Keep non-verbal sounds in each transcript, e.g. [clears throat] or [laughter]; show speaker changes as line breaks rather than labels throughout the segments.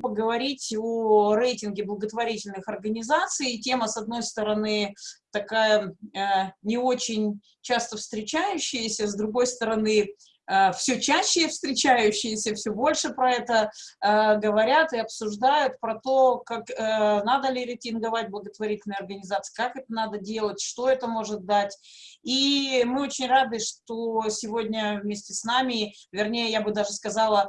поговорить о рейтинге благотворительных организаций. Тема, с одной стороны, такая э, не очень часто встречающаяся, с другой стороны, все чаще встречающиеся, все больше про это э, говорят и обсуждают, про то, как э, надо ли рейтинговать благотворительные организации, как это надо делать, что это может дать. И мы очень рады, что сегодня вместе с нами, вернее, я бы даже сказала,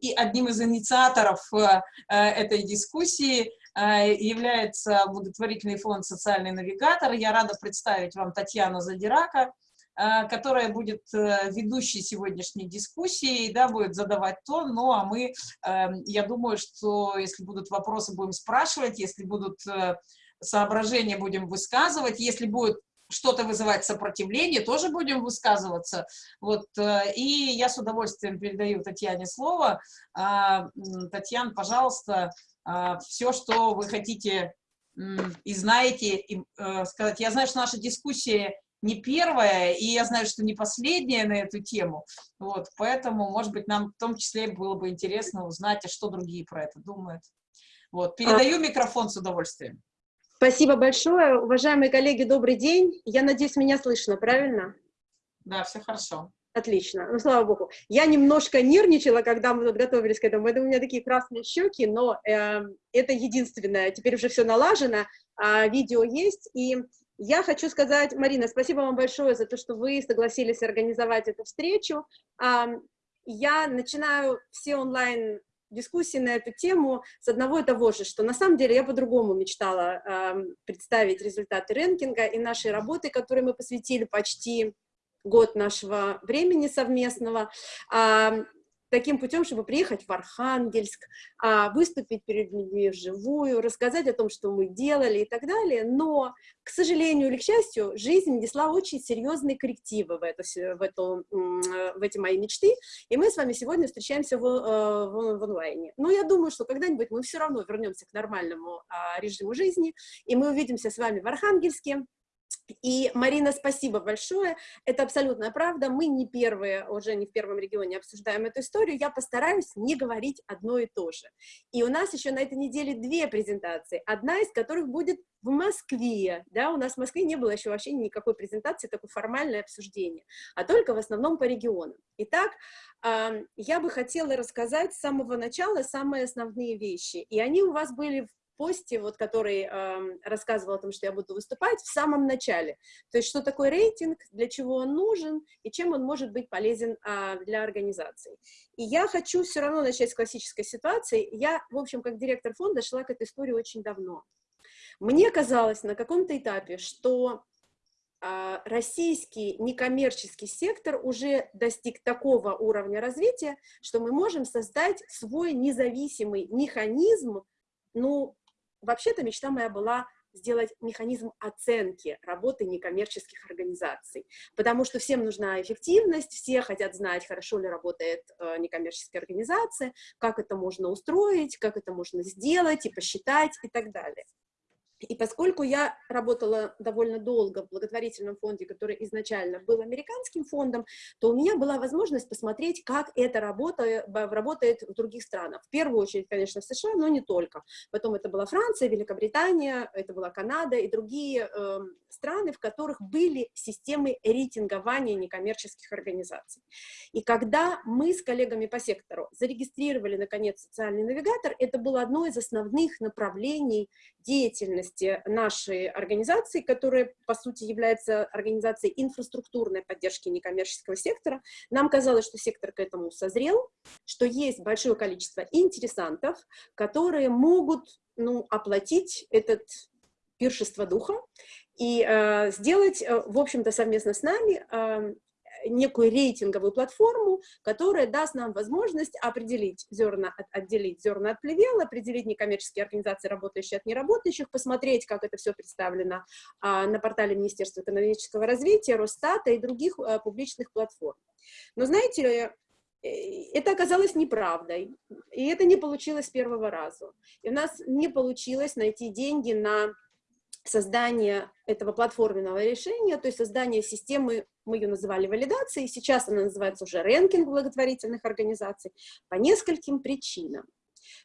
и одним из инициаторов э, этой дискуссии э, является благотворительный фонд «Социальный навигатор». Я рада представить вам Татьяну Задирака, Э, которая будет э, ведущей сегодняшней дискуссии, да, будет задавать то, ну, а мы, эм, я думаю, что если будут вопросы, будем спрашивать, если будут э, соображения, будем высказывать, если будет что-то вызывать сопротивление, тоже будем высказываться. Вот, и я с удовольствием передаю Татьяне слово. А, Татьяна, пожалуйста, все, что вы хотите и знаете, и, сказать. Я знаю, что наша дискуссия не первая, и я знаю, что не последняя на эту тему. Вот, поэтому, может быть, нам в том числе было бы интересно узнать, а что другие про это думают. Вот, передаю микрофон с удовольствием.
Спасибо большое. Уважаемые коллеги, добрый день. Я надеюсь, меня слышно, правильно?
Да, все хорошо.
Отлично, ну слава богу. Я немножко нервничала, когда мы тут готовились к этому, это у меня такие красные щеки, но э, это единственное, теперь уже все налажено, э, видео есть, и я хочу сказать, Марина, спасибо вам большое за то, что вы согласились организовать эту встречу. Я начинаю все онлайн дискуссии на эту тему с одного и того же, что на самом деле я по-другому мечтала э, представить результаты рэнкинга и нашей работы, которой мы посвятили почти год нашего времени совместного. Э, таким путем, чтобы приехать в Архангельск, а, выступить перед людьми вживую, рассказать о том, что мы делали и так далее. Но, к сожалению или к счастью, жизнь несла очень серьезные коррективы в, это, в, эту, в эти мои мечты, и мы с вами сегодня встречаемся в, э, в, в онлайне. Но я думаю, что когда-нибудь мы все равно вернемся к нормальному а, режиму жизни, и мы увидимся с вами в Архангельске, и, Марина, спасибо большое. Это абсолютная правда. Мы не первые, уже не в первом регионе обсуждаем эту историю. Я постараюсь не говорить одно и то же. И у нас еще на этой неделе две презентации. Одна из которых будет в Москве. Да, у нас в Москве не было еще вообще никакой презентации, такое формальное обсуждение, а только в основном по регионам. Итак, я бы хотела рассказать с самого начала самые основные вещи. И они у вас были в посте, вот, который э, рассказывал о том, что я буду выступать, в самом начале. То есть, что такое рейтинг, для чего он нужен и чем он может быть полезен э, для организации. И я хочу все равно начать с классической ситуации. Я, в общем, как директор фонда шла к этой истории очень давно. Мне казалось на каком-то этапе, что а, российский некоммерческий сектор уже достиг такого уровня развития, что мы можем создать свой независимый механизм, ну, вообще-то мечта моя была сделать механизм оценки работы некоммерческих организаций, потому что всем нужна эффективность, все хотят знать, хорошо ли работает э, некоммерческая организация, как это можно устроить, как это можно сделать и посчитать и так далее. И поскольку я работала довольно долго в благотворительном фонде, который изначально был американским фондом, то у меня была возможность посмотреть, как эта работа работает в других странах. В первую очередь, конечно, в США, но не только. Потом это была Франция, Великобритания, это была Канада и другие э, страны, в которых были системы рейтингования некоммерческих организаций. И когда мы с коллегами по сектору зарегистрировали, наконец, социальный навигатор, это было одно из основных направлений деятельности нашей организации, которая, по сути, является организацией инфраструктурной поддержки некоммерческого сектора. Нам казалось, что сектор к этому созрел, что есть большое количество интересантов, которые могут ну, оплатить этот пиршество духа и э, сделать, э, в общем-то, совместно с нами э, некую рейтинговую платформу, которая даст нам возможность определить зерна, отделить зерна от плевел, определить некоммерческие организации, работающие от неработающих, посмотреть, как это все представлено а, на портале Министерства экономического развития, Росстата и других а, публичных платформ. Но знаете э, это оказалось неправдой, и это не получилось с первого раза. И у нас не получилось найти деньги на создание этого платформенного решения, то есть создание системы, мы ее называли валидацией, сейчас она называется уже рэнкинг благотворительных организаций, по нескольким причинам.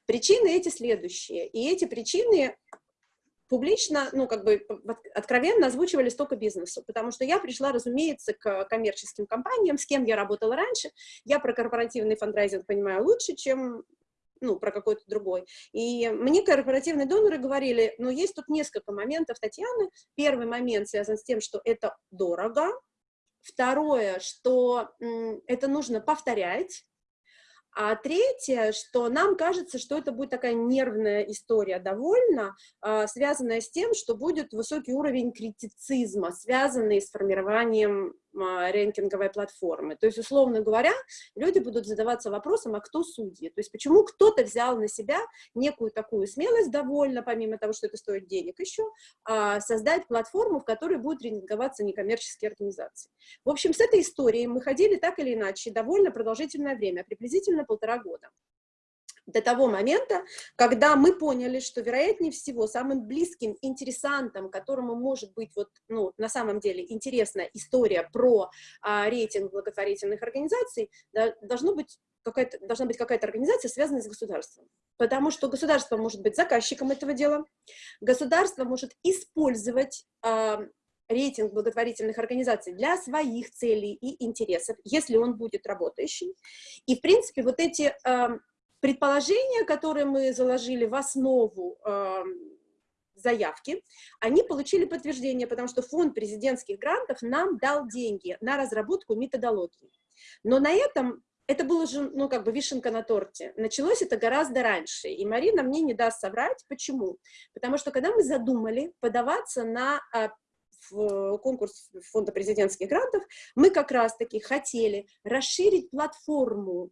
Причины эти следующие, и эти причины публично, ну, как бы откровенно озвучивались только бизнесу, потому что я пришла, разумеется, к коммерческим компаниям, с кем я работала раньше, я про корпоративный фандрайзинг понимаю лучше, чем ну, про какой-то другой. И мне корпоративные доноры говорили, ну, есть тут несколько моментов, Татьяны. Первый момент связан с тем, что это дорого. Второе, что это нужно повторять. А третье, что нам кажется, что это будет такая нервная история довольно, э, связанная с тем, что будет высокий уровень критицизма, связанный с формированием э, рэнкинговой платформы. То есть, условно говоря, люди будут задаваться вопросом, а кто судьи? То есть, почему кто-то взял на себя некую такую смелость довольно, помимо того, что это стоит денег еще, э, создать платформу, в которой будут рейтинговаться некоммерческие организации. В общем, с этой историей мы ходили так или иначе довольно продолжительное время, приблизительно полтора года до того момента, когда мы поняли, что, вероятнее всего, самым близким интересантом, которому может быть вот, ну, на самом деле интересная история про а, рейтинг благотворительных организаций, да, должно быть какая-то, должна быть какая-то организация, связанная с государством. Потому что государство может быть заказчиком этого дела, государство может использовать а, рейтинг благотворительных организаций для своих целей и интересов, если он будет работающий. И, в принципе, вот эти э, предположения, которые мы заложили в основу э, заявки, они получили подтверждение, потому что фонд президентских грантов нам дал деньги на разработку методологии. Но на этом это было же, ну, как бы вишенка на торте. Началось это гораздо раньше, и Марина мне не даст соврать. Почему? Потому что когда мы задумали подаваться на а, в конкурс фонда президентских грантов, мы как раз-таки хотели расширить платформу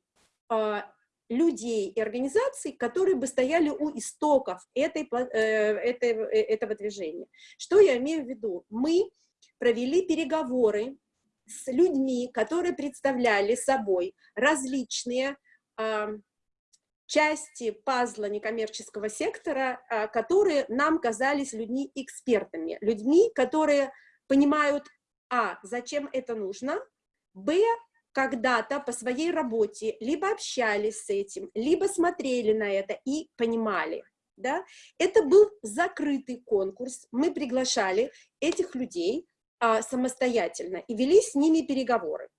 а, людей и организаций, которые бы стояли у истоков этой, э, этой, э, этого движения. Что я имею в виду? Мы провели переговоры с людьми, которые представляли собой различные части пазла некоммерческого сектора, а, которые нам казались людьми-экспертами, людьми, которые понимают, а, зачем это нужно, б, когда-то по своей работе либо общались с этим, либо смотрели на это и понимали. Да? Это был закрытый конкурс, мы приглашали этих людей а, самостоятельно и вели с ними переговоры.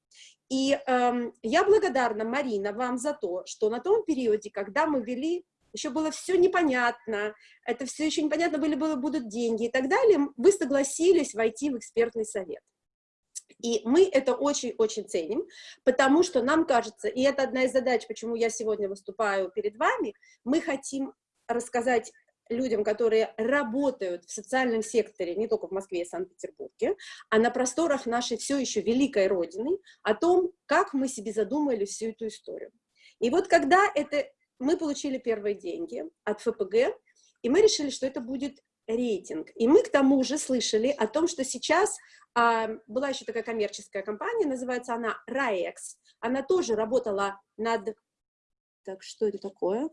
И эм, я благодарна, Марина, вам за то, что на том периоде, когда мы вели, еще было все непонятно, это все еще непонятно были, было, будут деньги и так далее, вы согласились войти в экспертный совет. И мы это очень-очень ценим, потому что нам кажется, и это одна из задач, почему я сегодня выступаю перед вами, мы хотим рассказать людям, которые работают в социальном секторе, не только в Москве и Санкт-Петербурге, а на просторах нашей все еще великой Родины, о том, как мы себе задумали всю эту историю. И вот когда это, мы получили первые деньги от ФПГ, и мы решили, что это будет рейтинг. И мы к тому же слышали о том, что сейчас а, была еще такая коммерческая компания, называется она RAEX. Она тоже работала над... Так, что это такое?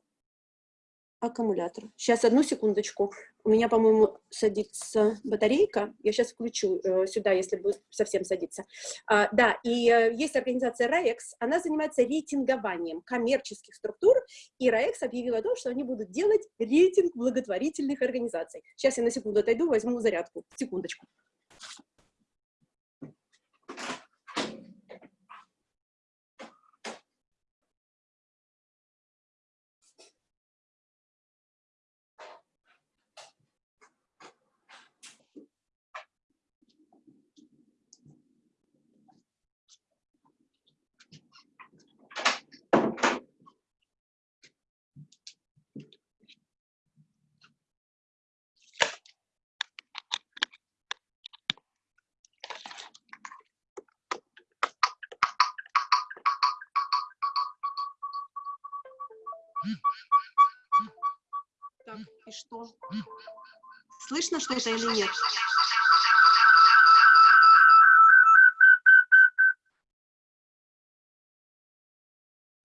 Аккумулятор. Сейчас, одну секундочку. У меня, по-моему, садится батарейка. Я сейчас включу э, сюда, если будет совсем садиться. А, да, и э, есть организация RAEX. Она занимается рейтингованием коммерческих структур. И RAEX объявила о том, что они будут делать рейтинг благотворительных организаций. Сейчас я на секунду отойду, возьму зарядку. Секундочку. И что? Слышно что-то или нет?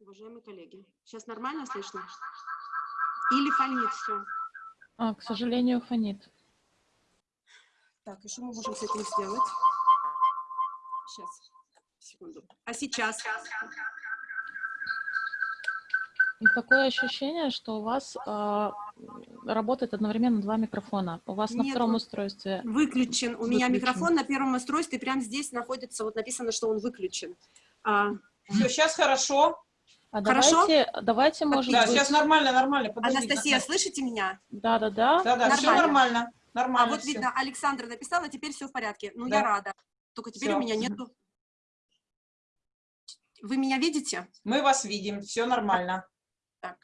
Уважаемые коллеги, сейчас нормально слышно? Или фонит все?
А, к сожалению, фонит.
Так, и что мы можем с этим сделать? Сейчас, секунду. А сейчас?
И такое ощущение, что у вас а, работает одновременно два микрофона. У вас на
Нет,
втором
он
устройстве
Выключен. У меня
Выключен.
микрофон на первом устройстве, прямо здесь находится, вот написано, что он выключен. А,
Все, сейчас хорошо.
А
Хорошо?
давайте, давайте, может
Да,
быть...
сейчас нормально, нормально. Подожди,
Анастасия,
на-
слышите меня?
Да-да-да.
Да, да, все
Нормально.
нормально.
А
Нормально
вот
всё.
видно, Александра написала, теперь все в порядке. Ну,
Да.
я рада. Только теперь
Всё.
у меня нету... Вы меня видите?
Мы вас видим, все нормально.
Так.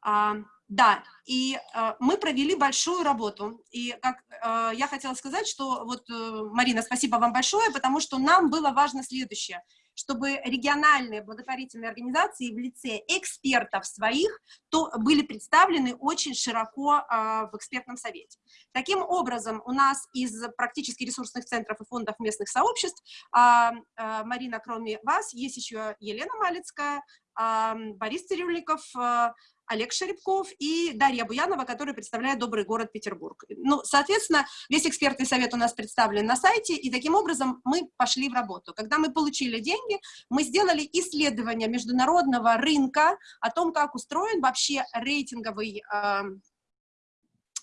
А, да, и а, мы провели большую работу. И как а, я хотела сказать, что вот, э, Марина, спасибо вам большое, потому что нам было важно следующее, чтобы региональные благотворительные организации в лице экспертов своих то были представлены очень широко а, в экспертном совете. Таким образом, у нас из практически ресурсных центров и фондов местных сообществ, а, а, Марина, кроме вас, есть еще Елена Малицкая, а, Борис Цирюльников, а, Олег Шеребков и Дарья Буянова, которая представляет добрый город Петербург. Ну, соответственно, весь экспертный совет у нас представлен на сайте, и таким образом мы пошли в работу. Когда мы получили деньги, мы сделали исследование международного рынка о том, как устроен вообще рейтинговый э,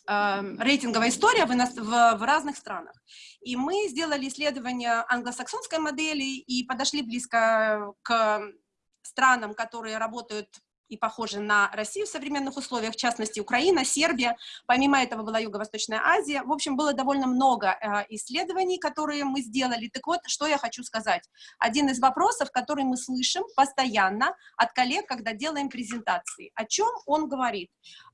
э, рейтинговая история в, в- в разных странах. И мы сделали исследование англосаксонской модели и подошли близко к странам, которые работают и похожи на Россию в современных условиях, в частности, Украина, Сербия. Помимо этого была Юго-Восточная Азия. В общем, было довольно много э, исследований, которые мы сделали. Так вот, что я хочу сказать. Один из вопросов, который мы слышим постоянно от коллег, когда делаем презентации. О чем он говорит?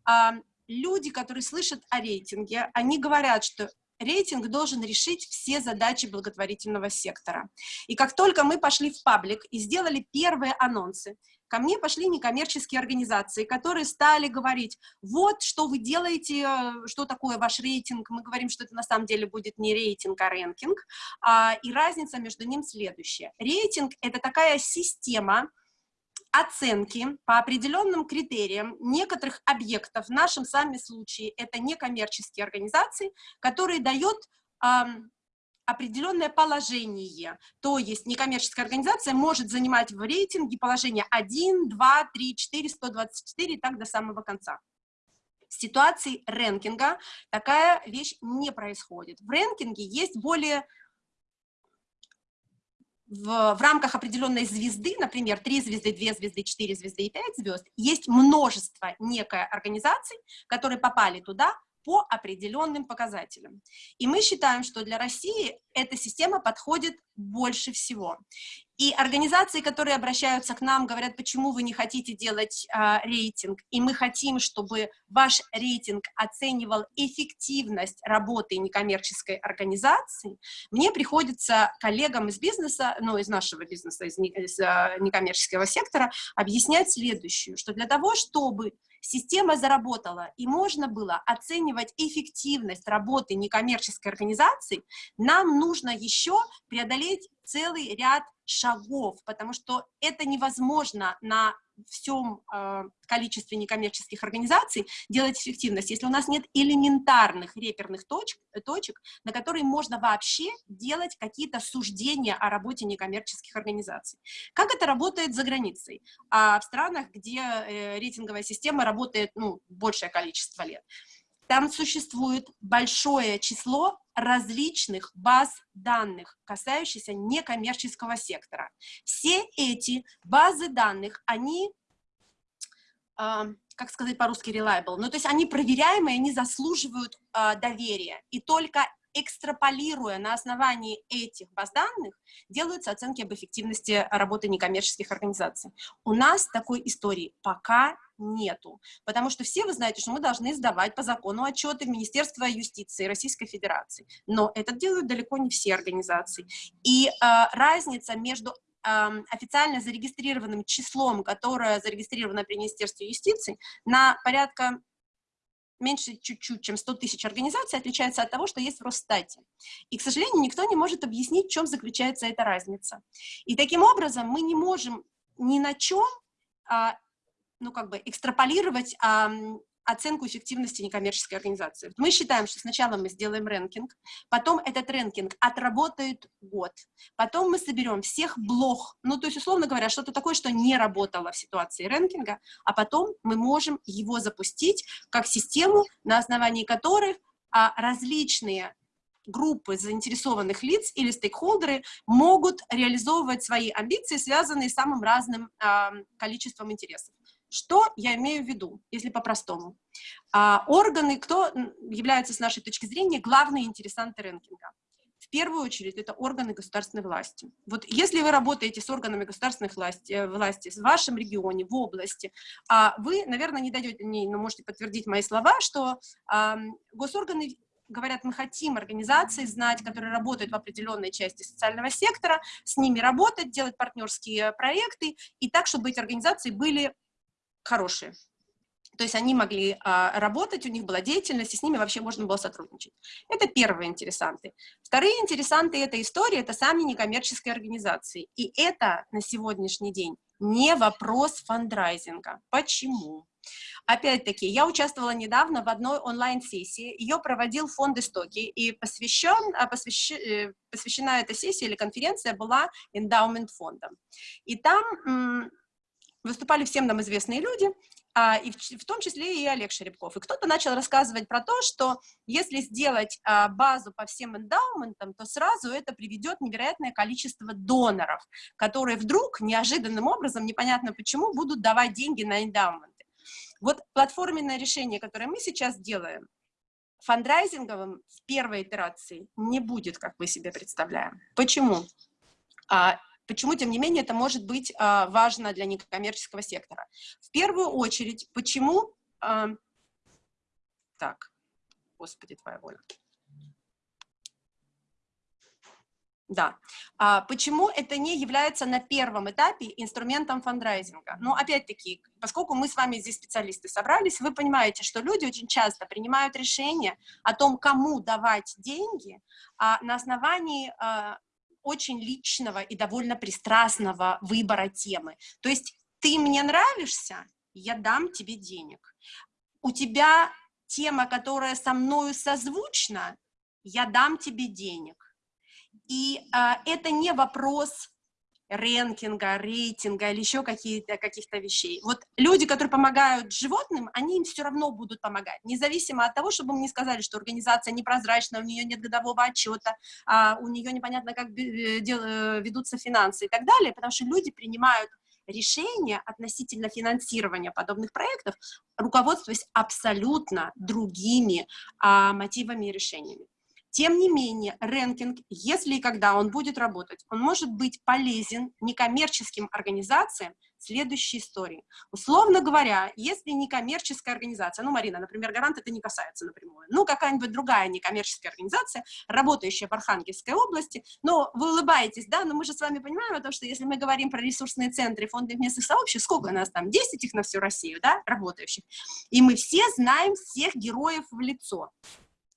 А, люди, которые слышат о рейтинге, они говорят, что рейтинг должен решить все задачи благотворительного сектора. И как только мы пошли в паблик и сделали первые анонсы, ко мне пошли некоммерческие организации, которые стали говорить, вот, что вы делаете, э, что такое ваш рейтинг, мы говорим, что это на самом деле будет не рейтинг, а рэнкинг, А, и разница между ним следующая. Рейтинг — это такая система, оценки по определенным критериям некоторых объектов, в нашем с вами случае это некоммерческие организации, которые дают определенное положение. То есть некоммерческая организация может занимать в рейтинге положение 1, 2, 3, 4, 124 и так до самого конца. В ситуации рэнкинга такая вещь не происходит. В рэнкинге есть более в, в рамках определенной звезды, например, 3 звезды, 2 звезды, 4 звезды и 5 звезд, есть множество некой организаций, которые попали туда по определенным показателям. И мы считаем, что для России эта система подходит больше всего. И организации, которые обращаются к нам, говорят, почему вы не хотите делать а, рейтинг, и мы хотим, чтобы ваш рейтинг оценивал эффективность работы некоммерческой организации, мне приходится коллегам из бизнеса, ну, из нашего бизнеса, из, не- из, а, некоммерческого сектора, объяснять следующее, что для того, чтобы система заработала и можно было оценивать эффективность работы некоммерческой организации, нам нужно еще преодолеть целый ряд шагов, потому что это невозможно на всем э, количестве некоммерческих организаций делать эффективность, если у нас нет элементарных реперных точек, точек, на которые можно вообще делать какие-то суждения о работе некоммерческих организаций. Как это работает за границей? А в странах, где э, рейтинговая система работает ну, большее количество лет. Там существует большое число различных баз данных, касающихся некоммерческого сектора. Все эти базы данных, они, а, как сказать по-русски, reliable, ну то есть они проверяемые, они заслуживают а, доверия. И только экстраполируя на основании этих баз данных, делаются оценки об эффективности работы некоммерческих организаций. У нас такой истории пока нету, потому что все вы знаете, что мы должны сдавать по закону отчеты в Министерство юстиции Российской Федерации, но это делают далеко не все организации. И э, разница между официально зарегистрированным числом, которое зарегистрировано при Министерстве юстиции, на порядка меньше чуть-чуть, чем 100 тысяч организаций, отличается от того, что есть в Росстате. И, к сожалению, никто не может объяснить, в чем заключается эта разница. И таким образом мы не можем ни на чем, а, ну, как бы, экстраполировать а, оценку эффективности некоммерческой организации. Мы считаем, что сначала мы сделаем рэнкинг, потом этот рэнкинг отработает год, потом мы соберем всех блох, ну, то есть, условно говоря, что-то такое, что не работало в ситуации рэнкинга, а потом мы можем его запустить как систему, на основании которой а, различные группы заинтересованных лиц или стейкхолдеры могут реализовывать свои амбиции, связанные с самым разным э, количеством интересов. Что я имею в виду, если по-простому? А, органы, кто являются, с нашей точки зрения, главные интересанты рэнкинга? В первую очередь, это органы государственной власти. Вот если вы работаете с органами государственной власти, э, власти в вашем регионе, в области, а вы, наверное, не дойдете, не, но можете подтвердить мои слова, что а, госорганы говорят, мы хотим организации знать, которые работают в определенной части социального сектора, с ними работать, делать партнерские проекты, и так, чтобы эти организации были хорошие. То есть они могли а, работать, у них была деятельность, и с ними вообще можно было сотрудничать. Это первые интересанты. Вторые интересанты этой истории – это сами некоммерческие организации. И это на сегодняшний день не вопрос фандрайзинга. Почему? Опять-таки, я участвовала недавно в одной онлайн-сессии, ее проводил фонд «Истоки», и посвящен, а, посвящ, э, посвящена эта сессия или конференция была эндаумент фондом. И там выступали всем нам известные люди, а, и в, в том числе и Олег Шеребков. И кто-то начал рассказывать про то, что если сделать а, базу по всем эндаументам, то сразу это приведет невероятное количество доноров, которые вдруг неожиданным образом, непонятно почему, будут давать деньги на эндаумент. Вот платформенное решение, которое мы сейчас делаем, фандрайзинговым в первой итерации не будет, как мы себе представляем. Почему? А, почему, тем не менее, это может быть а, важно для некоммерческого сектора? В первую очередь, почему... А, так, господи, твоя воля. Да. А почему это не является на первом этапе инструментом фандрайзинга? Ну, опять-таки, поскольку мы с вами здесь специалисты собрались, вы понимаете, что люди очень часто принимают решение о том, кому давать деньги а, на основании а, очень личного и довольно пристрастного выбора темы. То есть ты мне нравишься, я дам тебе денег. У тебя тема, которая со мною созвучна, я дам тебе денег и а, это не вопрос рэнкинга, рейтинга или еще каких-то каких вещей. Вот люди, которые помогают животным, они им все равно будут помогать, независимо от того, чтобы мне сказали, что организация непрозрачная, у нее нет годового отчета, а у нее непонятно, как э, э, ведутся финансы и так далее, потому что люди принимают решения относительно финансирования подобных проектов, руководствуясь абсолютно другими а, мотивами и решениями. Тем не менее, рэнкинг, если и когда он будет работать, он может быть полезен некоммерческим организациям следующей истории. Условно говоря, если некоммерческая организация, ну, Марина, например, гарант это не касается напрямую, ну, какая-нибудь другая некоммерческая организация, работающая в Архангельской области, но вы улыбаетесь, да, но мы же с вами понимаем о том, что если мы говорим про ресурсные центры, фонды местных сообществ, сколько у нас там, 10 их на всю Россию, да, работающих, и мы все знаем всех героев в лицо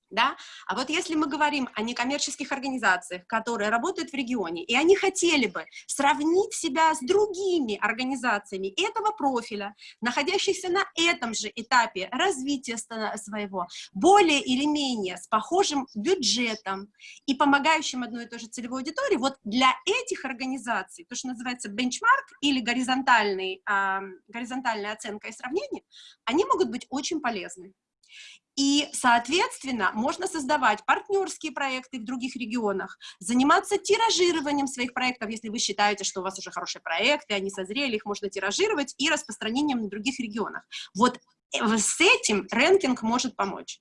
да? А вот если мы говорим о некоммерческих организациях, которые работают в регионе, и они хотели бы сравнить себя с другими организациями этого профиля, находящихся на этом же этапе развития своего, более или менее с похожим бюджетом и помогающим одной и той же целевой аудитории, вот для этих организаций, то, что называется бенчмарк или горизонтальный, э, горизонтальная оценка и сравнение, они могут быть очень полезны. И, соответственно, можно создавать партнерские проекты в других регионах, заниматься тиражированием своих проектов, если вы считаете, что у вас уже хорошие проекты, они созрели, их можно тиражировать, и распространением на других регионах. Вот э, с этим рэнкинг может помочь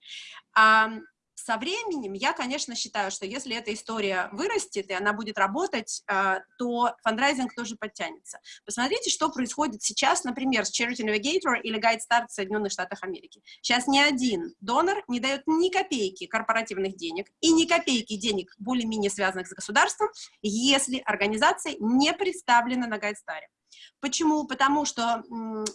со временем я, конечно, считаю, что если эта история вырастет и она будет работать, э, то фандрайзинг тоже подтянется. Посмотрите, что происходит сейчас, например, с Charity Navigator или Guide Start в Соединенных Штатах Америки. Сейчас ни один донор не дает ни копейки корпоративных денег и ни копейки денег, более-менее связанных с государством, если организация не представлена на Guide Star. Почему? Потому что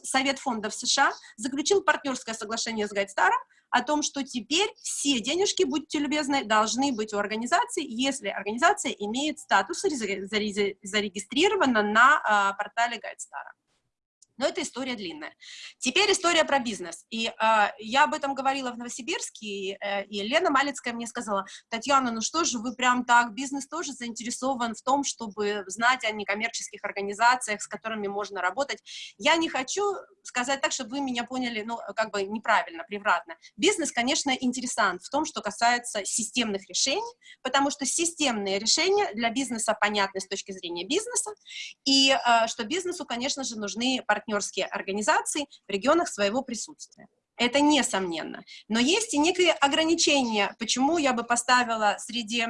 Совет фондов США заключил партнерское соглашение с Гайдстаром о том, что теперь все денежки, будьте любезны, должны быть у организации, если организация имеет статус, зарегистрирована на а, портале Гайдстара. Но это история длинная. Теперь история про бизнес. И э, я об этом говорила в Новосибирске, и, э, и Лена Малицкая мне сказала, Татьяна, ну что же вы прям так, бизнес тоже заинтересован в том, чтобы знать о некоммерческих организациях, с которыми можно работать. Я не хочу сказать так, чтобы вы меня поняли, ну, как бы неправильно, превратно. Бизнес, конечно, интересант в том, что касается системных решений, потому что системные решения для бизнеса понятны с точки зрения бизнеса, и э, что бизнесу, конечно же, нужны партнеры партнерские организации в регионах своего присутствия. Это несомненно. Но есть и некие ограничения, почему я бы поставила среди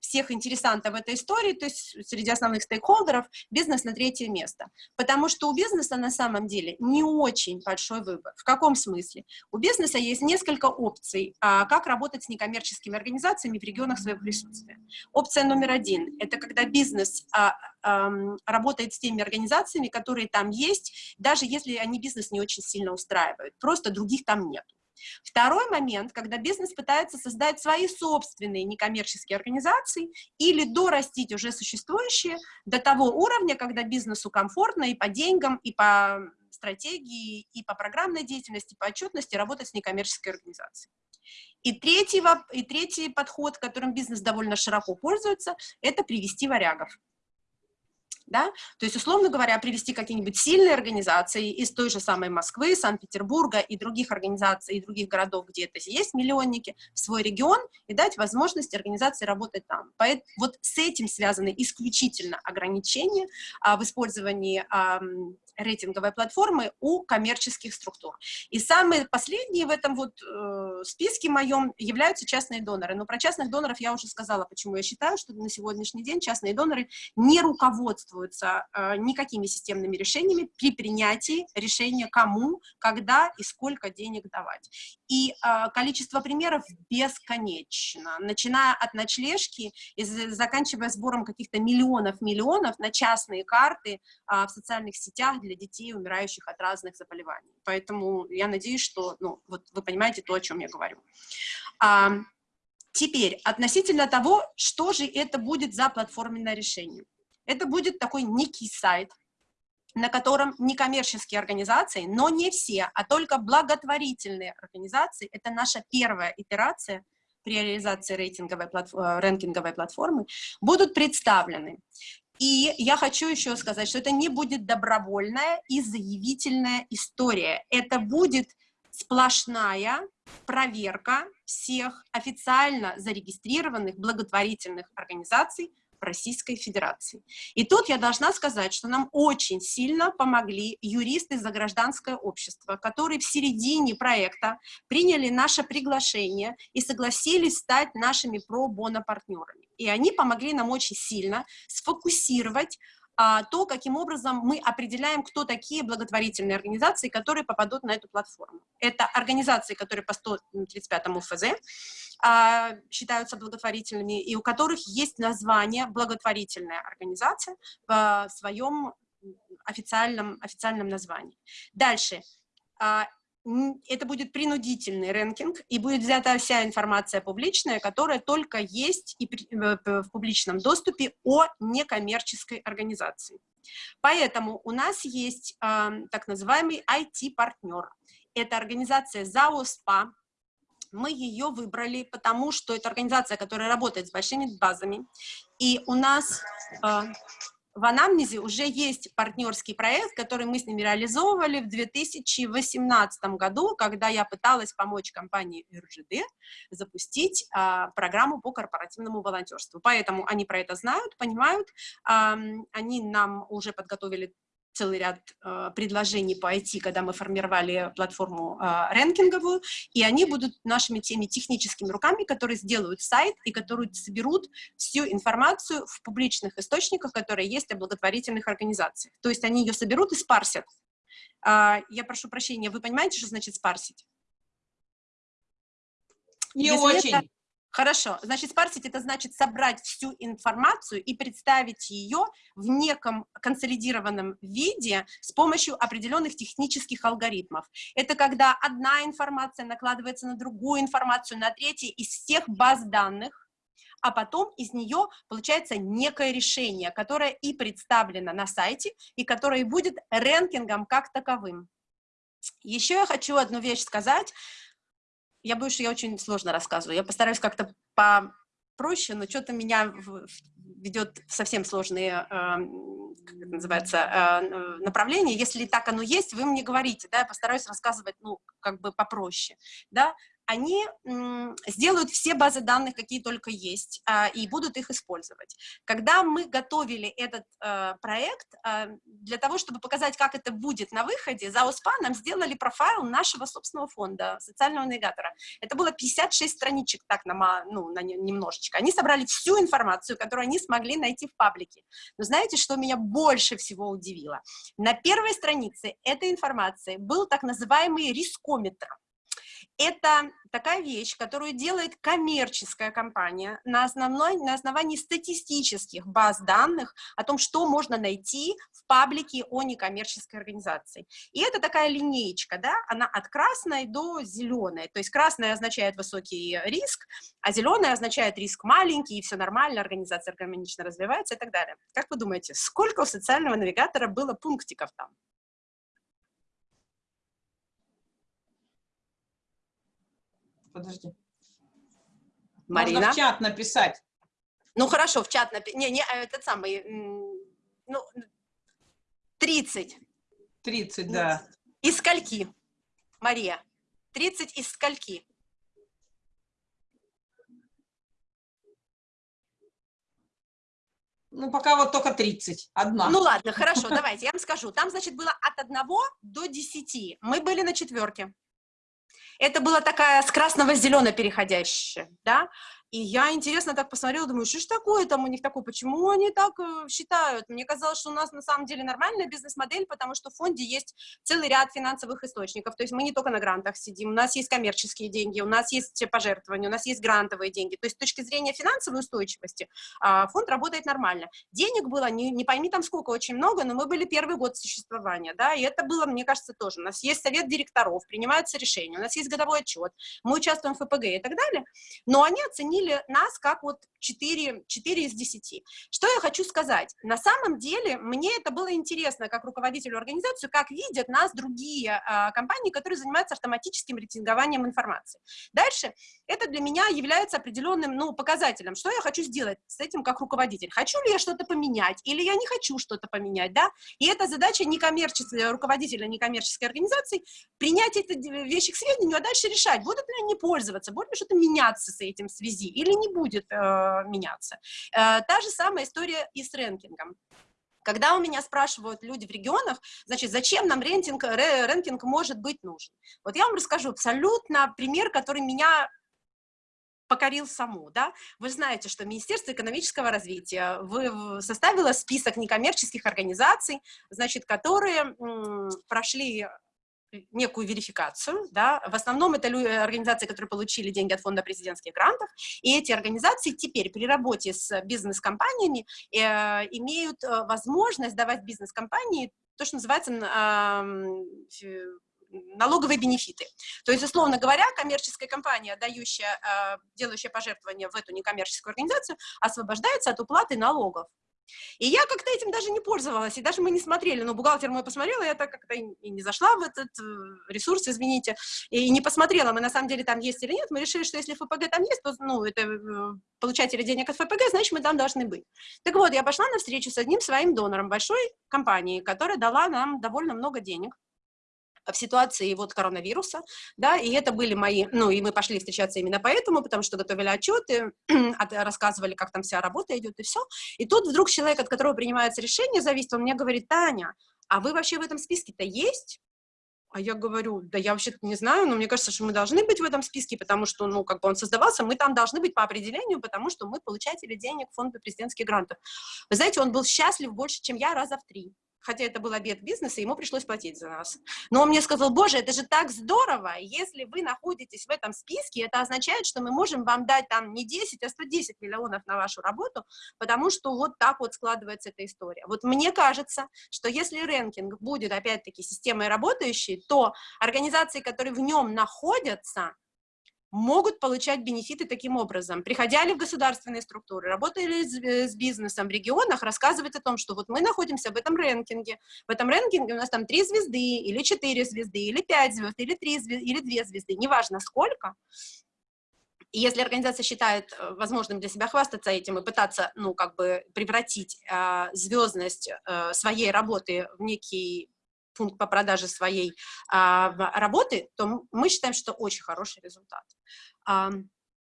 всех интересантов этой истории, то есть среди основных стейкхолдеров, бизнес на третье место. Потому что у бизнеса на самом деле не очень большой выбор. В каком смысле? У бизнеса есть несколько опций, а, как работать с некоммерческими организациями в регионах своего присутствия. Опция номер один – это когда бизнес а, работает с теми организациями, которые там есть, даже если они бизнес не очень сильно устраивают, просто других там нет. Второй момент, когда бизнес пытается создать свои собственные некоммерческие организации или дорастить уже существующие до того уровня, когда бизнесу комфортно и по деньгам, и по стратегии, и по программной деятельности, по отчетности работать с некоммерческой организацией. И третий, и третий подход, которым бизнес довольно широко пользуется, это привести варягов да, то есть, условно говоря, привести какие-нибудь сильные организации из той же самой Москвы, Санкт-Петербурга и других организаций, и других городов, где это есть миллионники, в свой регион и дать возможность организации работать там. Поэтому вот с этим связаны исключительно ограничения а, в использовании а, рейтинговой платформы у коммерческих структур. И самые последние в этом вот э, списке моем являются частные доноры. Но про частных доноров я уже сказала, почему я считаю, что на сегодняшний день частные доноры не руководствуются э, никакими системными решениями при принятии решения кому, когда и сколько денег давать. И э, количество примеров бесконечно, начиная от ночлежки и заканчивая сбором каких-то миллионов-миллионов на частные карты э, в социальных сетях для детей, умирающих от разных заболеваний. Поэтому я надеюсь, что ну, вот вы понимаете то, о чем я говорю. А, теперь, относительно того, что же это будет за платформенное решение. Это будет такой некий сайт, на котором некоммерческие организации, но не все, а только благотворительные организации, это наша первая итерация при реализации рейтинговой, платформы, рэнкинговой платформы, будут представлены. И я хочу еще сказать, что это не будет добровольная и заявительная история. Это будет сплошная проверка всех официально зарегистрированных благотворительных организаций Российской Федерации. И тут я должна сказать, что нам очень сильно помогли юристы за гражданское общество, которые в середине проекта приняли наше приглашение и согласились стать нашими про-боно-партнерами. И они помогли нам очень сильно сфокусировать то, каким образом мы определяем, кто такие благотворительные организации, которые попадут на эту платформу. Это организации, которые по 135 ФЗ а, считаются благотворительными, и у которых есть название благотворительная организация в своем официальном, официальном названии. Дальше. Это будет принудительный рэнкинг, и будет взята вся информация публичная, которая только есть и э, в публичном доступе о некоммерческой организации. Поэтому у нас есть э, так называемый IT-партнер. Это организация ЗАОСПА. Мы ее выбрали, потому что это организация, которая работает с большими базами. И у нас... Э, в анамнезе уже есть партнерский проект, который мы с ними реализовывали в 2018 году, когда я пыталась помочь компании РЖД запустить а, программу по корпоративному волонтерству. Поэтому они про это знают, понимают, а, они нам уже подготовили целый ряд э, предложений по IT, когда мы формировали платформу э, рэнкинговую, и они будут нашими теми техническими руками, которые сделают сайт и которые соберут всю информацию в публичных источниках, которые есть о благотворительных организациях. То есть они ее соберут и спарсят. Э, я прошу прощения, вы понимаете, что значит спарсить?
Не Если очень. Это,
Хорошо, значит, спарсить это значит собрать всю информацию и представить ее в неком консолидированном виде с помощью определенных технических алгоритмов. Это когда одна информация накладывается на другую информацию, на третью из всех баз данных, а потом из нее получается некое решение, которое и представлено на сайте, и которое будет рэнкингом как таковым. Еще я хочу одну вещь сказать. Я боюсь, что я очень сложно рассказываю. Я постараюсь как-то попроще, но что-то меня ведет в совсем сложные, э, как это называется, э, направления. Если так оно есть, вы мне говорите, да, я постараюсь рассказывать, ну, как бы попроще, да они сделают все базы данных, какие только есть, а, и будут их использовать. Когда мы готовили этот э, проект, а, для того, чтобы показать, как это будет на выходе, за ОСПА нам сделали профайл нашего собственного фонда, социального навигатора. Это было 56 страничек, так, на, ну, на немножечко. Они собрали всю информацию, которую они смогли найти в паблике. Но знаете, что меня больше всего удивило? На первой странице этой информации был так называемый рискометр. Это такая вещь, которую делает коммерческая компания на, основной, на основании статистических баз данных о том, что можно найти в паблике о некоммерческой организации. И это такая линеечка, да, она от красной до зеленой. То есть красная означает высокий риск, а зеленая означает риск маленький, и все нормально, организация гармонично развивается и так далее. Как вы думаете, сколько у социального навигатора было пунктиков там?
Подожди.
Марина?
Можно в чат написать.
Ну, хорошо, в чат написать. Не, не, э, этот самый, ну, 30.
30, да.
Из скольки, Мария? 30 из скольки?
Ну, пока вот только 30, одна.
Ну, ладно, хорошо, [laughs] давайте, я вам скажу. Там, значит, было от 1 до 10. Мы были на четверке. Это была такая с красного зеленого переходящая, да, и я, интересно, так посмотрела, думаю, что ж такое там у них такое, почему они так э, считают? Мне казалось, что у нас на самом деле нормальная бизнес-модель, потому что в фонде есть целый ряд финансовых источников, то есть мы не только на грантах сидим, у нас есть коммерческие деньги, у нас есть пожертвования, у нас есть грантовые деньги, то есть с точки зрения финансовой устойчивости а, фонд работает нормально. Денег было, не, не пойми там сколько, очень много, но мы были первый год существования, да, и это было, мне кажется, тоже. У нас есть совет директоров, принимаются решения, у нас есть годовой отчет, мы участвуем в ФПГ и так далее, но они оценили оценили нас как вот 4, 4 из 10. Что я хочу сказать? На самом деле мне это было интересно как руководителю организации, как видят нас другие а, компании, которые занимаются автоматическим рейтингованием информации. Дальше это для меня является определенным ну, показателем, что я хочу сделать с этим как руководитель. Хочу ли я что-то поменять или я не хочу что-то поменять, да? И это задача некоммерческого руководителя некоммерческой организации принять эти вещи к сведению, а дальше решать, будут ли они пользоваться, будет ли что-то меняться с этим в связи или не будет э, меняться. Э, та же самая история и с рэнкингом. Когда у меня спрашивают люди в регионах, значит, зачем нам рентинг, рэнкинг может быть нужен? Вот я вам расскажу абсолютно пример, который меня покорил саму, да, вы знаете, что Министерство экономического развития вы, составило список некоммерческих организаций, значит, которые прошли некую верификацию, да, в основном это организации, которые получили деньги от фонда президентских грантов, и эти организации теперь при работе с бизнес-компаниями э, имеют э, возможность давать бизнес-компании то, что называется э, налоговые бенефиты. То есть, условно говоря, коммерческая компания, дающая, э, делающая пожертвования в эту некоммерческую организацию, освобождается от уплаты налогов. И я как-то этим даже не пользовалась, и даже мы не смотрели, но бухгалтер мой посмотрела, я так как-то и не зашла в этот э, ресурс, извините, и не посмотрела, мы на самом деле там есть или нет, мы решили, что если ФПГ там есть, то, ну, это э, получатели денег от ФПГ, значит, мы там должны быть. Так вот, я пошла на встречу с одним своим донором большой компании, которая дала нам довольно много денег, в ситуации вот коронавируса, да, и это были мои, ну, и мы пошли встречаться именно поэтому, потому что готовили отчеты, [clears throat] рассказывали, как там вся работа идет и все, и тут вдруг человек, от которого принимается решение, зависит, он мне говорит, Таня, а вы вообще в этом списке-то есть? А я говорю, да я вообще-то не знаю, но мне кажется, что мы должны быть в этом списке, потому что, ну, как бы он создавался, мы там должны быть по определению, потому что мы получатели денег фонда президентских грантов. Вы знаете, он был счастлив больше, чем я, раза в три хотя это был обед бизнеса, ему пришлось платить за нас. Но он мне сказал, боже, это же так здорово, если вы находитесь в этом списке, это означает, что мы можем вам дать там не 10, а 110 миллионов на вашу работу, потому что вот так вот складывается эта история. Вот мне кажется, что если рэнкинг будет, опять-таки, системой работающей, то организации, которые в нем находятся, могут получать бенефиты таким образом. Приходя в государственные структуры, работали с, с бизнесом в регионах, рассказывать о том, что вот мы находимся в этом рэнкинге, в этом рэнкинге у нас там три звезды, или четыре звезды, или пять звезд, или три звезды, или две звезды, неважно сколько, и если организация считает э, возможным для себя хвастаться этим и пытаться, ну, как бы превратить э, звездность э, своей работы в некий пункт по продаже своей э, работы, то мы считаем, что очень хороший результат.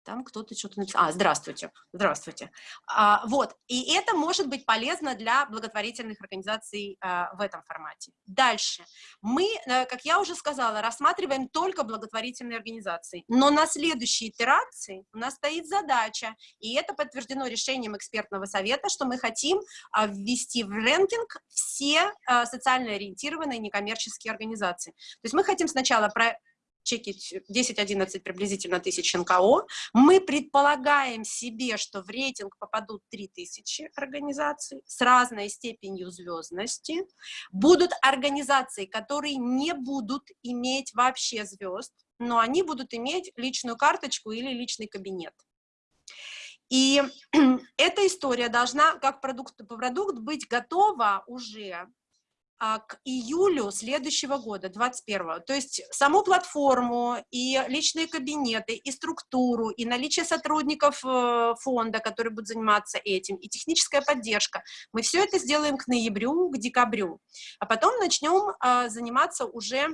Там кто-то что-то написал. А, здравствуйте, здравствуйте. А, вот, и это может быть полезно для благотворительных организаций а, в этом формате. Дальше. Мы, э, как я уже сказала, рассматриваем только благотворительные организации, но на следующей итерации у нас стоит задача, и это подтверждено решением экспертного совета, что мы хотим а, ввести в рэнкинг все а, социально ориентированные некоммерческие организации. То есть мы хотим сначала про чекить 10-11 приблизительно тысяч НКО. Мы предполагаем себе, что в рейтинг попадут 3000 организаций с разной степенью звездности. Будут организации, которые не будут иметь вообще звезд, но они будут иметь личную карточку или личный кабинет. И [clears throat] эта история должна, как продукт, продукт быть готова уже к июлю следующего года, 21 То есть саму платформу и личные кабинеты, и структуру, и наличие сотрудников э, фонда, которые будут заниматься этим, и техническая поддержка. Мы все это сделаем к ноябрю, к декабрю. А потом начнем а, заниматься уже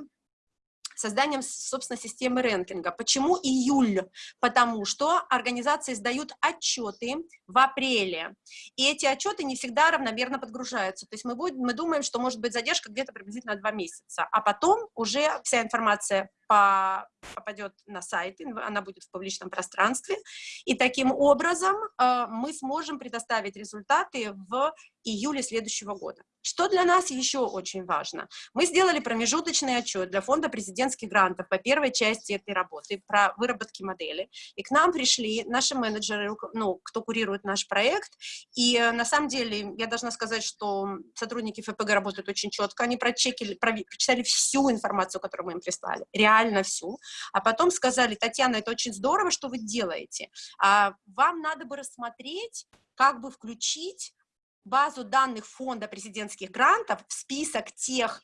созданием, собственно, системы рэнкинга. Почему июль? Потому что организации сдают отчеты в апреле, и эти отчеты не всегда равномерно подгружаются. То есть мы, будем, мы думаем, что может быть задержка где-то приблизительно два месяца, а потом уже вся информация попадет на сайт, она будет в публичном пространстве, и таким образом э, мы сможем предоставить результаты в июле следующего года. Что для нас еще очень важно? Мы сделали промежуточный отчет для фонда президентских грантов по первой части этой работы про выработки модели, и к нам пришли наши менеджеры, ну, кто курирует наш проект, и э, на самом деле я должна сказать, что сотрудники ФПГ работают очень четко, они прочекили, прочитали всю информацию, которую мы им прислали, реально реально всю, а потом сказали, Татьяна, это очень здорово, что вы делаете, а вам надо бы рассмотреть, как бы включить базу данных фонда президентских грантов в список тех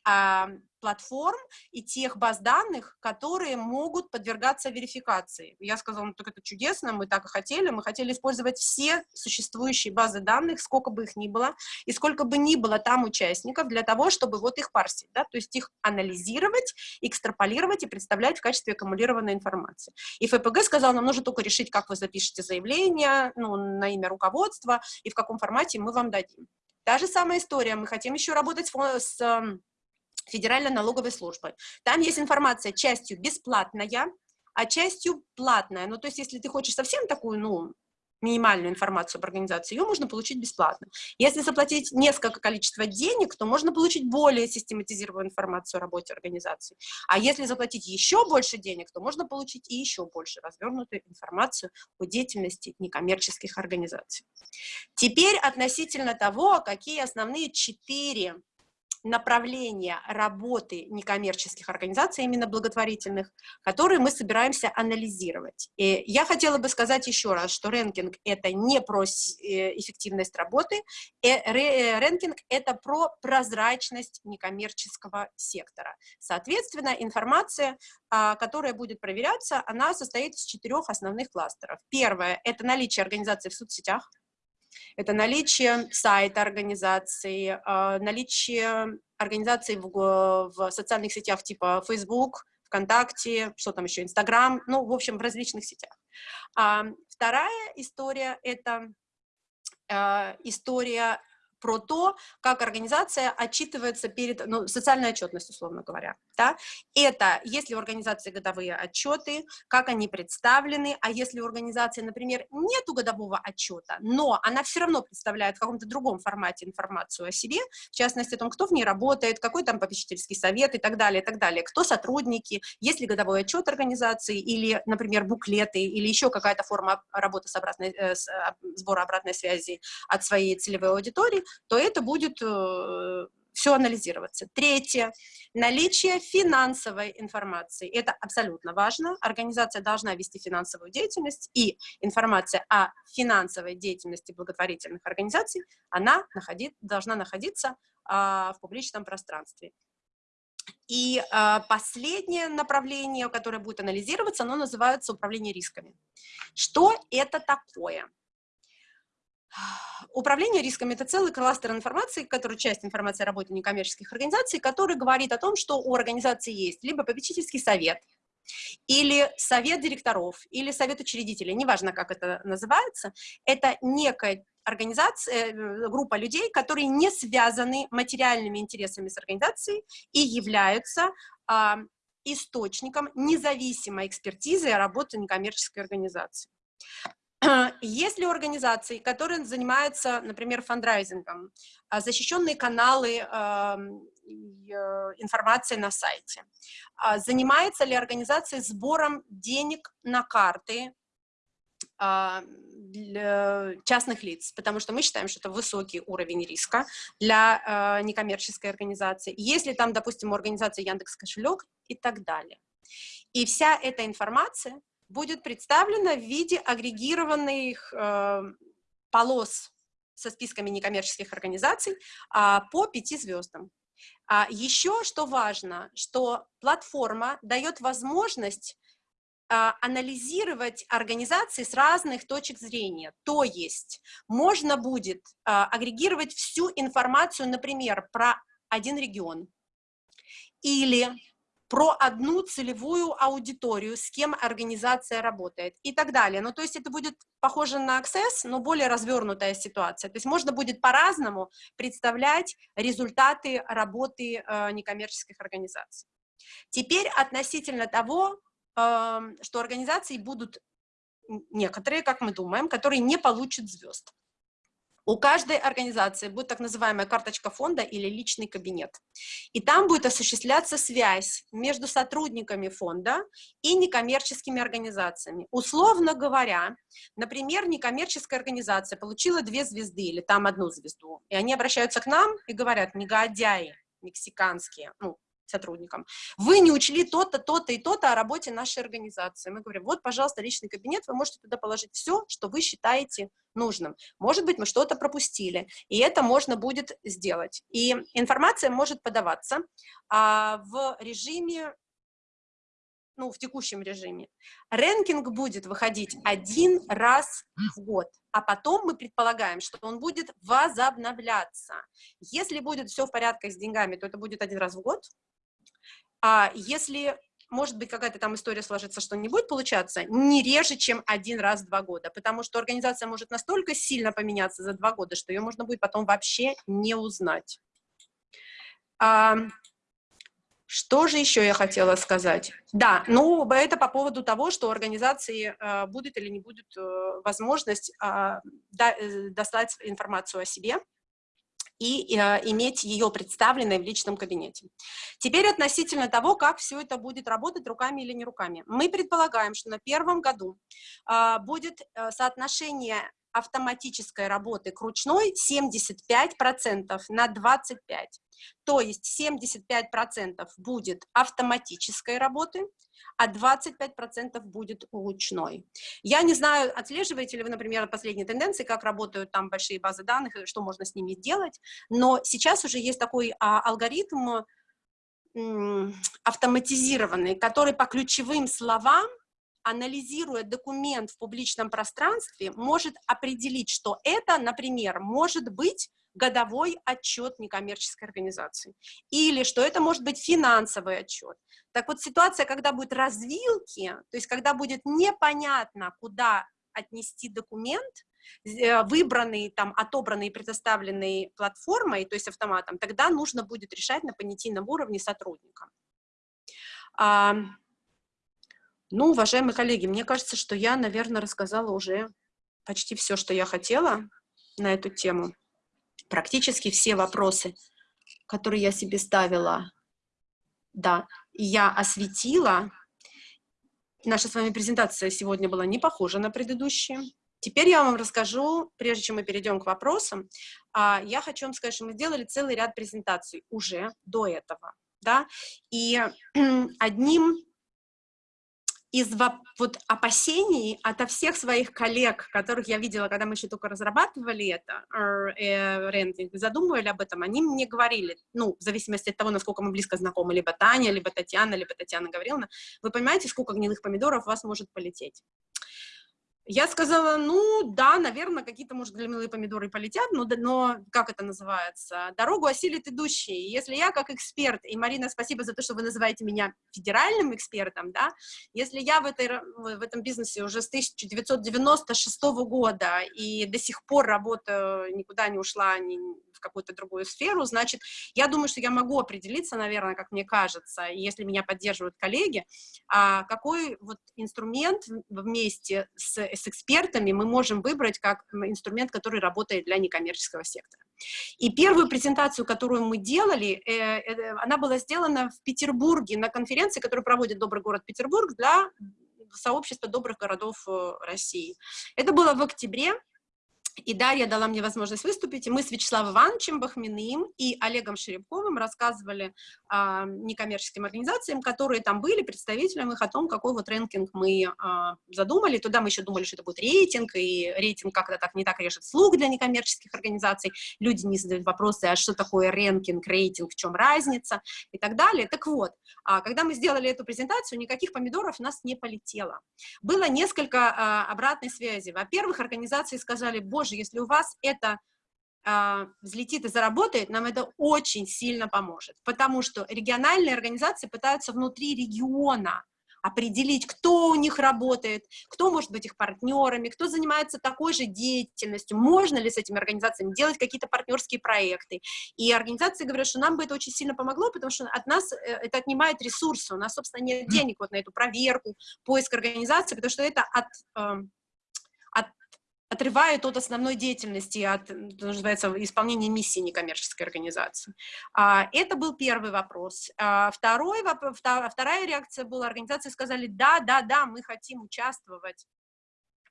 платформ и тех баз данных, которые могут подвергаться верификации. Я сказала, ну так это чудесно, мы так и хотели, мы хотели использовать все существующие базы данных, сколько бы их ни было, и сколько бы ни было там участников, для того, чтобы вот их парсить, да, то есть их анализировать, экстраполировать и представлять в качестве аккумулированной информации. И ФПГ сказал, нам нужно только решить, как вы запишете заявление, ну, на имя руководства, и в каком формате мы вам дадим. Та же самая история, мы хотим еще работать с Федеральной налоговой службы. Там есть информация частью бесплатная, а частью платная. Ну, то есть, если ты хочешь совсем такую, ну, минимальную информацию об организации, ее можно получить бесплатно. Если заплатить несколько количества денег, то можно получить более систематизированную информацию о работе организации. А если заплатить еще больше денег, то можно получить и еще больше развернутую информацию о деятельности некоммерческих организаций. Теперь относительно того, какие основные четыре направления работы некоммерческих организаций, именно благотворительных, которые мы собираемся анализировать. И я хотела бы сказать еще раз, что рэнкинг – это не про э, эффективность работы, э, э, рэнкинг – это про прозрачность некоммерческого сектора. Соответственно, информация, а, которая будет проверяться, она состоит из четырех основных кластеров. Первое – это наличие организации в соцсетях, это наличие сайта организации, а, наличие организации в, в социальных сетях типа Facebook, ВКонтакте, что там еще, Инстаграм, ну, в общем, в различных сетях. А, вторая история – это а, история про то, как организация отчитывается перед, ну, социальной отчетностью, условно говоря, да, это, если у организации годовые отчеты, как они представлены, а если у организации, например, нету годового отчета, но она все равно представляет в каком-то другом формате информацию о себе, в частности, о том, кто в ней работает, какой там попечительский совет и так далее, и так далее, кто сотрудники, есть ли годовой отчет организации или, например, буклеты или еще какая-то форма работы с обратной, э, а, сбора обратной связи от своей целевой аудитории, то это будет э, все анализироваться. Третье, наличие финансовой информации. Это абсолютно важно. Организация должна вести финансовую деятельность, и информация о финансовой деятельности благотворительных организаций, она находит, должна находиться а, в публичном пространстве. И а, последнее направление, которое будет анализироваться, оно называется управление рисками. Что это такое? Управление рисками – это целый кластер информации, который часть информации о работе некоммерческих организаций, который говорит о том, что у организации есть либо попечительский совет, или совет директоров, или совет учредителей, неважно, как это называется, это некая организация, э, группа людей, которые не связаны материальными интересами с организацией и являются а, источником независимой экспертизы работы некоммерческой организации. Есть ли организации, которые занимаются, например, фандрайзингом, а, защищенные каналы информации на сайте? А, занимается ли организация сбором денег на карты а, для частных лиц, потому что мы считаем, что это высокий уровень риска для некоммерческой организации. Если там, допустим, у организации Яндекс кошелек и так далее. И вся эта информация будет представлена в виде агрегированных э, полос со списками некоммерческих организаций э, по пяти звездам. А еще что важно, что платформа дает возможность э, анализировать организации с разных точек зрения. То есть можно будет э, агрегировать всю информацию, например, про один регион или про одну целевую аудиторию, с кем организация работает и так далее. Ну, то есть это будет похоже на Access, но более развернутая ситуация. То есть можно будет по-разному представлять результаты работы э, некоммерческих организаций. Теперь относительно того, э, что организации будут некоторые, как мы думаем, которые не получат звезд. У каждой организации будет так называемая карточка фонда или личный кабинет. И там будет осуществляться связь между сотрудниками фонда и некоммерческими организациями. Условно говоря, например, некоммерческая организация получила две звезды или там одну звезду, и они обращаются к нам и говорят, негодяи мексиканские, ну, сотрудникам. Вы не учли то-то, то-то и то-то о работе нашей организации. Мы говорим, вот, пожалуйста, личный кабинет, вы можете туда положить все, что вы считаете нужным. Может быть, мы что-то пропустили, и это можно будет сделать. И информация может подаваться а, в режиме ну, в текущем режиме. Рэнкинг будет выходить один раз в год, а потом мы предполагаем, что он будет возобновляться. Если будет все в порядке с деньгами, то это будет один раз в год, а если, может быть, какая-то там история сложится, что не будет получаться, не реже, чем один раз в два года, потому что организация может настолько сильно поменяться за два года, что ее можно будет потом вообще не узнать. А, что же еще я хотела сказать? Да, ну, это по поводу того, что у организации э, будет или не будет э, возможность а, э, достать информацию о себе, и э, иметь ее представленной в личном кабинете. Теперь относительно того, как все это будет работать руками или не руками. Мы предполагаем, что на первом году э, будет э, соотношение автоматической работы к ручной 75% на 25%. То есть 75% будет автоматической работы, а 25% будет ручной. Я не знаю, отслеживаете ли вы, например, последние тенденции, как работают там большие базы данных, и что можно с ними делать, но сейчас уже есть такой а, алгоритм автоматизированный, который по ключевым словам анализируя документ в публичном пространстве, может определить, что это, например, может быть годовой отчет некоммерческой организации, или что это может быть финансовый отчет. Так вот, ситуация, когда будут развилки, то есть когда будет непонятно, куда отнести документ, э, выбранный, там, отобранный и предоставленный платформой, то есть автоматом, тогда нужно будет решать на понятийном уровне сотрудникам. Ну, уважаемые коллеги, мне кажется, что я, наверное, рассказала уже почти все, что я хотела на эту тему. Практически все вопросы, которые я себе ставила, да, я осветила. Наша с вами презентация сегодня была не похожа на предыдущие. теперь я вам расскажу, прежде чем мы перейдем к вопросам, а, я хочу вам сказать, что мы сделали целый ряд презентаций уже до этого, да, и [clears throat] одним из вот опасений ото всех своих коллег, которых я видела, когда мы еще только разрабатывали это, э, рендинг, задумывали об этом, они мне говорили, ну, в зависимости от того, насколько мы близко знакомы, либо Таня, либо Татьяна, либо Татьяна Гавриловна, вы понимаете, сколько гнилых помидоров у вас может полететь? Я сказала, ну, да, наверное, какие-то, может, гнилые помидоры полетят, но, но, как это называется, дорогу осилит идущий. Если я как эксперт, и, Марина, спасибо за то, что вы называете меня федеральным экспертом, да, если я в, этой, в этом бизнесе уже с 1996 года и до сих пор работаю, никуда не ушла, ни в какую-то другую сферу, значит, я думаю, что я могу определиться, наверное, как мне кажется, если меня поддерживают коллеги, а какой вот инструмент вместе с с экспертами мы можем выбрать как инструмент, который работает для некоммерческого сектора. И первую презентацию, которую мы делали, э, э, она была сделана в Петербурге на конференции, которую проводит Добрый город Петербург для сообщества добрых городов э, России. Это было в октябре и Дарья дала мне возможность выступить, и мы с Вячеславом Ивановичем Бахминым и Олегом Шеребковым рассказывали а, некоммерческим организациям, которые там были, представителям их о том, какой вот рэнкинг мы а, задумали. Туда мы еще думали, что это будет рейтинг, и рейтинг как-то так не так режет слуг для некоммерческих организаций. Люди не задают вопросы, а что такое рэнкинг, рейтинг, в чем разница и так далее. Так вот, а, когда мы сделали эту презентацию, никаких помидоров у нас не полетело. Было несколько а, обратной связи. Во-первых, организации сказали, боже, тоже, если у вас это э, взлетит и заработает, нам это очень сильно поможет, потому что региональные организации пытаются внутри региона определить, кто у них работает, кто может быть их партнерами, кто занимается такой же деятельностью, можно ли с этими организациями делать какие-то партнерские проекты. И организации говорят, что нам бы это очень сильно помогло, потому что от нас э, это отнимает ресурсы, у нас, собственно, нет денег вот на эту проверку, поиск организации, потому что это от отрывает от основной деятельности, от, называется, исполнения миссии некоммерческой организации. А, это был первый вопрос. А, второй, вторая реакция была, организации сказали, да, да, да, мы хотим участвовать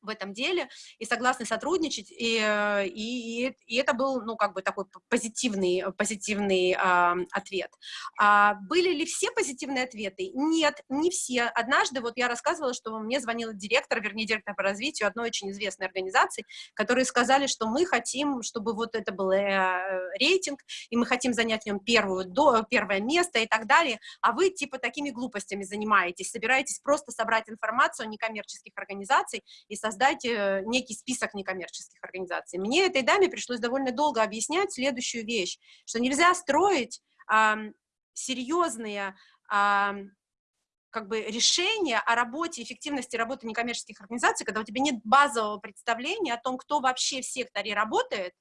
в этом деле и согласны сотрудничать, и, э, и, и это был, ну, как бы такой позитивный, позитивный э, ответ. А были ли все позитивные ответы? Нет, не все. Однажды, вот я рассказывала, что мне звонил директор, вернее, директор по развитию одной очень известной организации, которые сказали, что мы хотим, чтобы вот это был э, рейтинг, и мы хотим занять в нем первую, до, первое место и так далее, а вы, типа, такими глупостями занимаетесь, собираетесь просто собрать информацию о некоммерческих организациях и создать э, некий список некоммерческих организаций. Мне этой даме пришлось довольно долго объяснять следующую вещь, что нельзя строить а, серьезные а, как бы решения о работе, эффективности работы некоммерческих организаций, когда у тебя нет базового представления о том, кто вообще в секторе работает,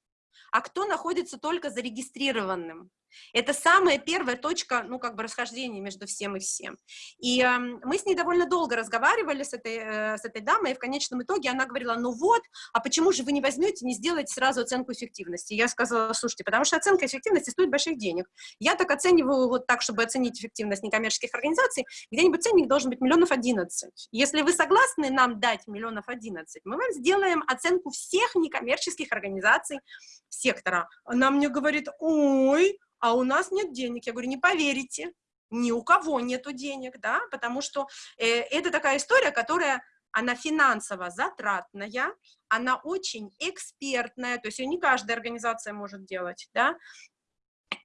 а кто находится только зарегистрированным. Это самая первая точка, ну, как бы расхождения между всем и всем. И э, мы с ней довольно долго разговаривали с этой, э, с этой дамой, и в конечном итоге она говорила, ну вот, а почему же вы не возьмете, не сделаете сразу оценку эффективности? Я сказала, слушайте, потому что оценка эффективности стоит больших денег. Я так оцениваю вот так, чтобы оценить эффективность некоммерческих организаций, где-нибудь ценник должен быть миллионов одиннадцать. Если вы согласны нам дать миллионов одиннадцать, мы вам сделаем оценку всех некоммерческих организаций сектора. Она мне говорит, ой, а у нас нет денег. Я говорю, не поверите, ни у кого нету денег, да, потому что э, это такая история, которая, она финансово затратная, она очень экспертная, то есть ее не каждая организация может делать, да,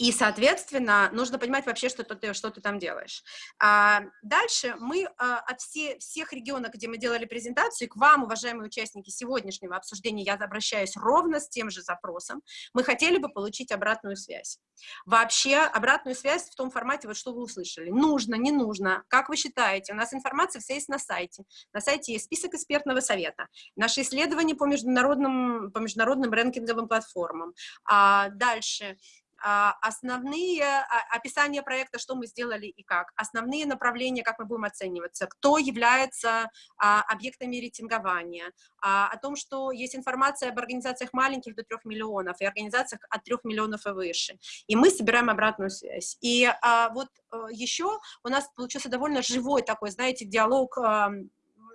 и, соответственно, нужно понимать вообще, что ты, что ты там делаешь. А, дальше мы а, от все, всех регионов, где мы делали презентацию, к вам, уважаемые участники сегодняшнего обсуждения, я обращаюсь ровно с тем же запросом. Мы хотели бы получить обратную связь. Вообще, обратную связь в том формате, вот что вы услышали. Нужно, не нужно, как вы считаете? У нас информация вся есть на сайте. На сайте есть список экспертного совета, наши исследования по международным, по международным рэнкинговым платформам. А, дальше основные а, описания проекта, что мы сделали и как, основные направления, как мы будем оцениваться, кто является а, объектами рейтингования, о том, что есть информация об организациях маленьких до 3 миллионов и организациях от 3 миллионов и выше. И мы собираем обратную связь. И вот э, еще у нас получился довольно живой такой, знаете, диалог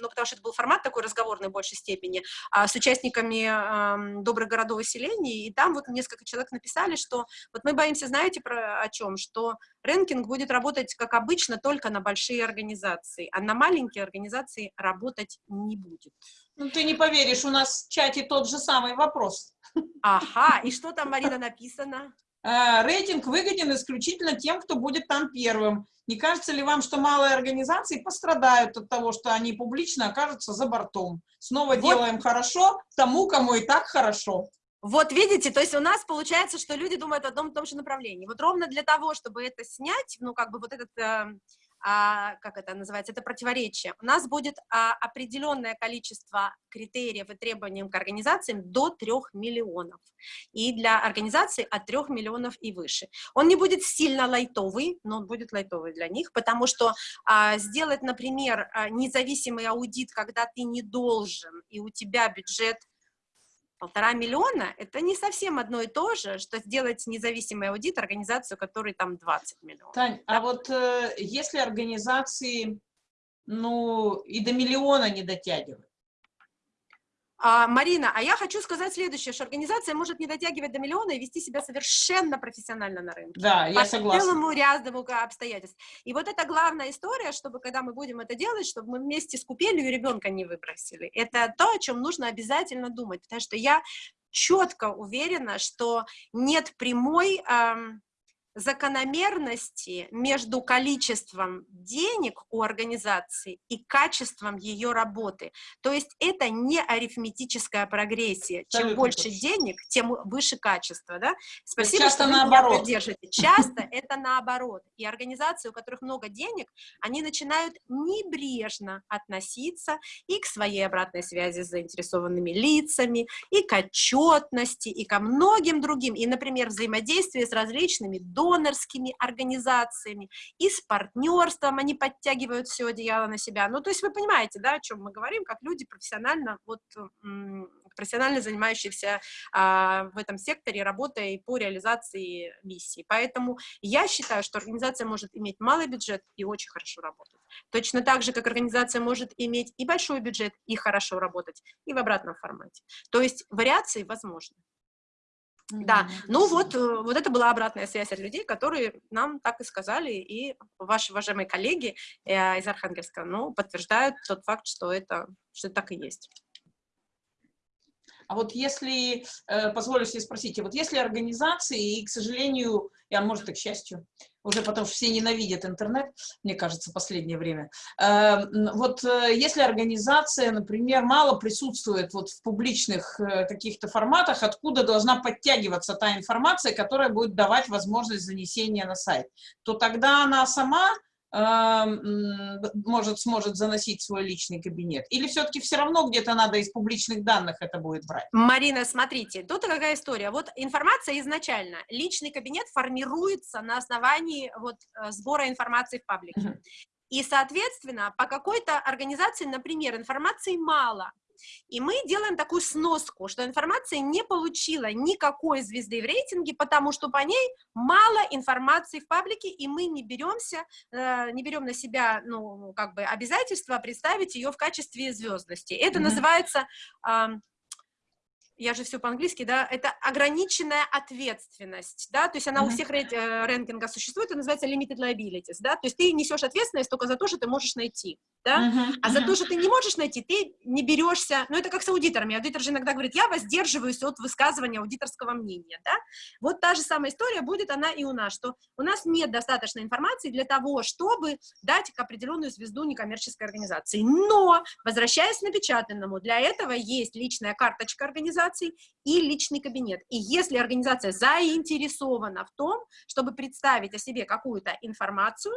ну, потому что это был формат такой разговорный в большей степени, а, с участниками а, добрых городов и селений, и там вот несколько человек написали, что вот мы боимся, знаете, про, о чем, что рэнкинг будет работать, как обычно, только на большие организации, а на маленькие организации работать не будет.
Ну, ты не поверишь, у нас в чате тот же самый вопрос.
Ага, и [laughs] что там, Марина, написано?
Э, рейтинг выгоден исключительно тем, кто будет там первым. Не кажется ли вам, что малые организации пострадают от того, что они публично окажутся за бортом? Снова вот. делаем хорошо тому, кому и так хорошо.
Вот видите, то есть у нас получается, что люди думают в одном и том же направлении. Вот ровно для того, чтобы это снять, ну как бы вот этот э, а, как это называется, это противоречие. У нас будет а, определенное количество критериев и требований к организациям до 3 миллионов. И для организаций от 3 миллионов и выше. Он не будет сильно лайтовый, но он будет лайтовый для них, потому что а, сделать, например, а, независимый аудит, когда ты не должен, и у тебя бюджет полтора миллиона – это не совсем одно и то же, что сделать независимый аудит организацию, которой там 20 миллионов.
Тань, а да? а вот э, если организации, ну, и до миллиона не дотягивают,
а, Марина, а я хочу сказать следующее, что организация может не дотягивать до миллиона и вести себя совершенно профессионально на рынке.
Да, я согласна.
По целому ряду обстоятельств. И вот это главная история, чтобы когда мы будем это делать, чтобы мы вместе с купелью ребенка не выбросили. Это то, о чем нужно обязательно думать, потому что я четко уверена, что нет прямой... Эм, закономерности между количеством денег у организации и качеством ее работы. То есть это не арифметическая прогрессия. Чем больше точно. денег, тем выше качество. Да?
Спасибо, Часто что вы наоборот. меня
поддержите. Часто [laughs] это наоборот. И организации, у которых много денег, они начинают небрежно относиться и к своей обратной связи с заинтересованными лицами, и к отчетности, и ко многим другим. И, например, взаимодействие с различными донорскими организациями, и с партнерством они подтягивают все одеяло на себя. Ну, то есть вы понимаете, да, о чем мы говорим, как люди профессионально, вот, профессионально занимающиеся а, в этом секторе работой по реализации миссии. Поэтому я считаю, что организация может иметь малый бюджет и очень хорошо работать. Точно так же, как организация может иметь и большой бюджет, и хорошо работать, и в обратном формате. То есть вариации возможны. Да, ну вот, э, вот это была обратная связь от людей, которые нам так и сказали, и ваши уважаемые коллеги э, из Архангельска, ну, подтверждают тот факт, что это, что так и есть.
А вот если, э, позволю себе спросить, вот если организации, и, к сожалению, а может и к счастью, уже потому что все ненавидят интернет, мне кажется, в последнее время, э, вот э, если организация, например, мало присутствует вот в публичных каких-то форматах, откуда должна подтягиваться та информация, которая будет давать возможность занесения на сайт, то тогда она сама может, сможет заносить свой личный кабинет? Или все-таки все равно где-то надо из публичных данных это будет брать?
Марина, смотрите, тут какая история. Вот информация изначально, личный кабинет формируется на основании вот э, сбора информации в паблике. Uh -huh. И, соответственно, по какой-то организации, например, информации мало, и мы делаем такую сноску, что информация не получила никакой звезды в рейтинге, потому что по ней мало информации в паблике, и мы не беремся, э, не берем на себя, ну, как бы обязательство представить ее в качестве звездности. Это mm -hmm. называется я же все по-английски, да, это ограниченная ответственность, да, то есть она mm -hmm. у всех рейт, э, рэнкинга существует, это называется limited liabilities, да, то есть ты несешь ответственность только за то, что ты можешь найти, да, uh -huh, а за то, что ты не можешь найти, ты не берешься, ну, это как с аудиторами, аудитор же иногда говорит, я воздерживаюсь от высказывания аудиторского мнения, да, вот та же самая история будет она и у нас, что у нас нет достаточной информации для того, чтобы дать определенную звезду некоммерческой организации, но, возвращаясь к напечатанному, для этого есть личная карточка организации и личный кабинет, и если организация заинтересована в том, чтобы представить о себе какую-то информацию,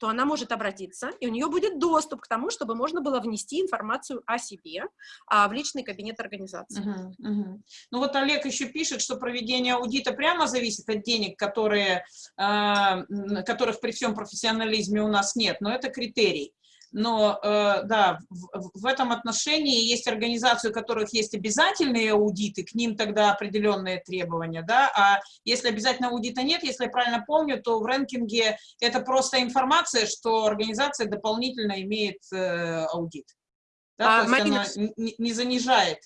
то она может обратиться, и у нее будет доступ к тому, чтобы можно было внести информацию о себе а, в личный кабинет организации.
Uh -huh. Ну вот Олег еще пишет, что проведение аудита прямо зависит от денег, которые, э, которых при всем профессионализме у нас нет, но это критерий но э, да, в, в этом отношении есть организации, у которых есть обязательные аудиты, к ним тогда определенные требования, да, а если обязательного аудита нет, если я правильно помню, то в рэнкинге это просто информация, что организация дополнительно имеет э, аудит. Да,
А,
то есть
Марина,
она не, не занижает.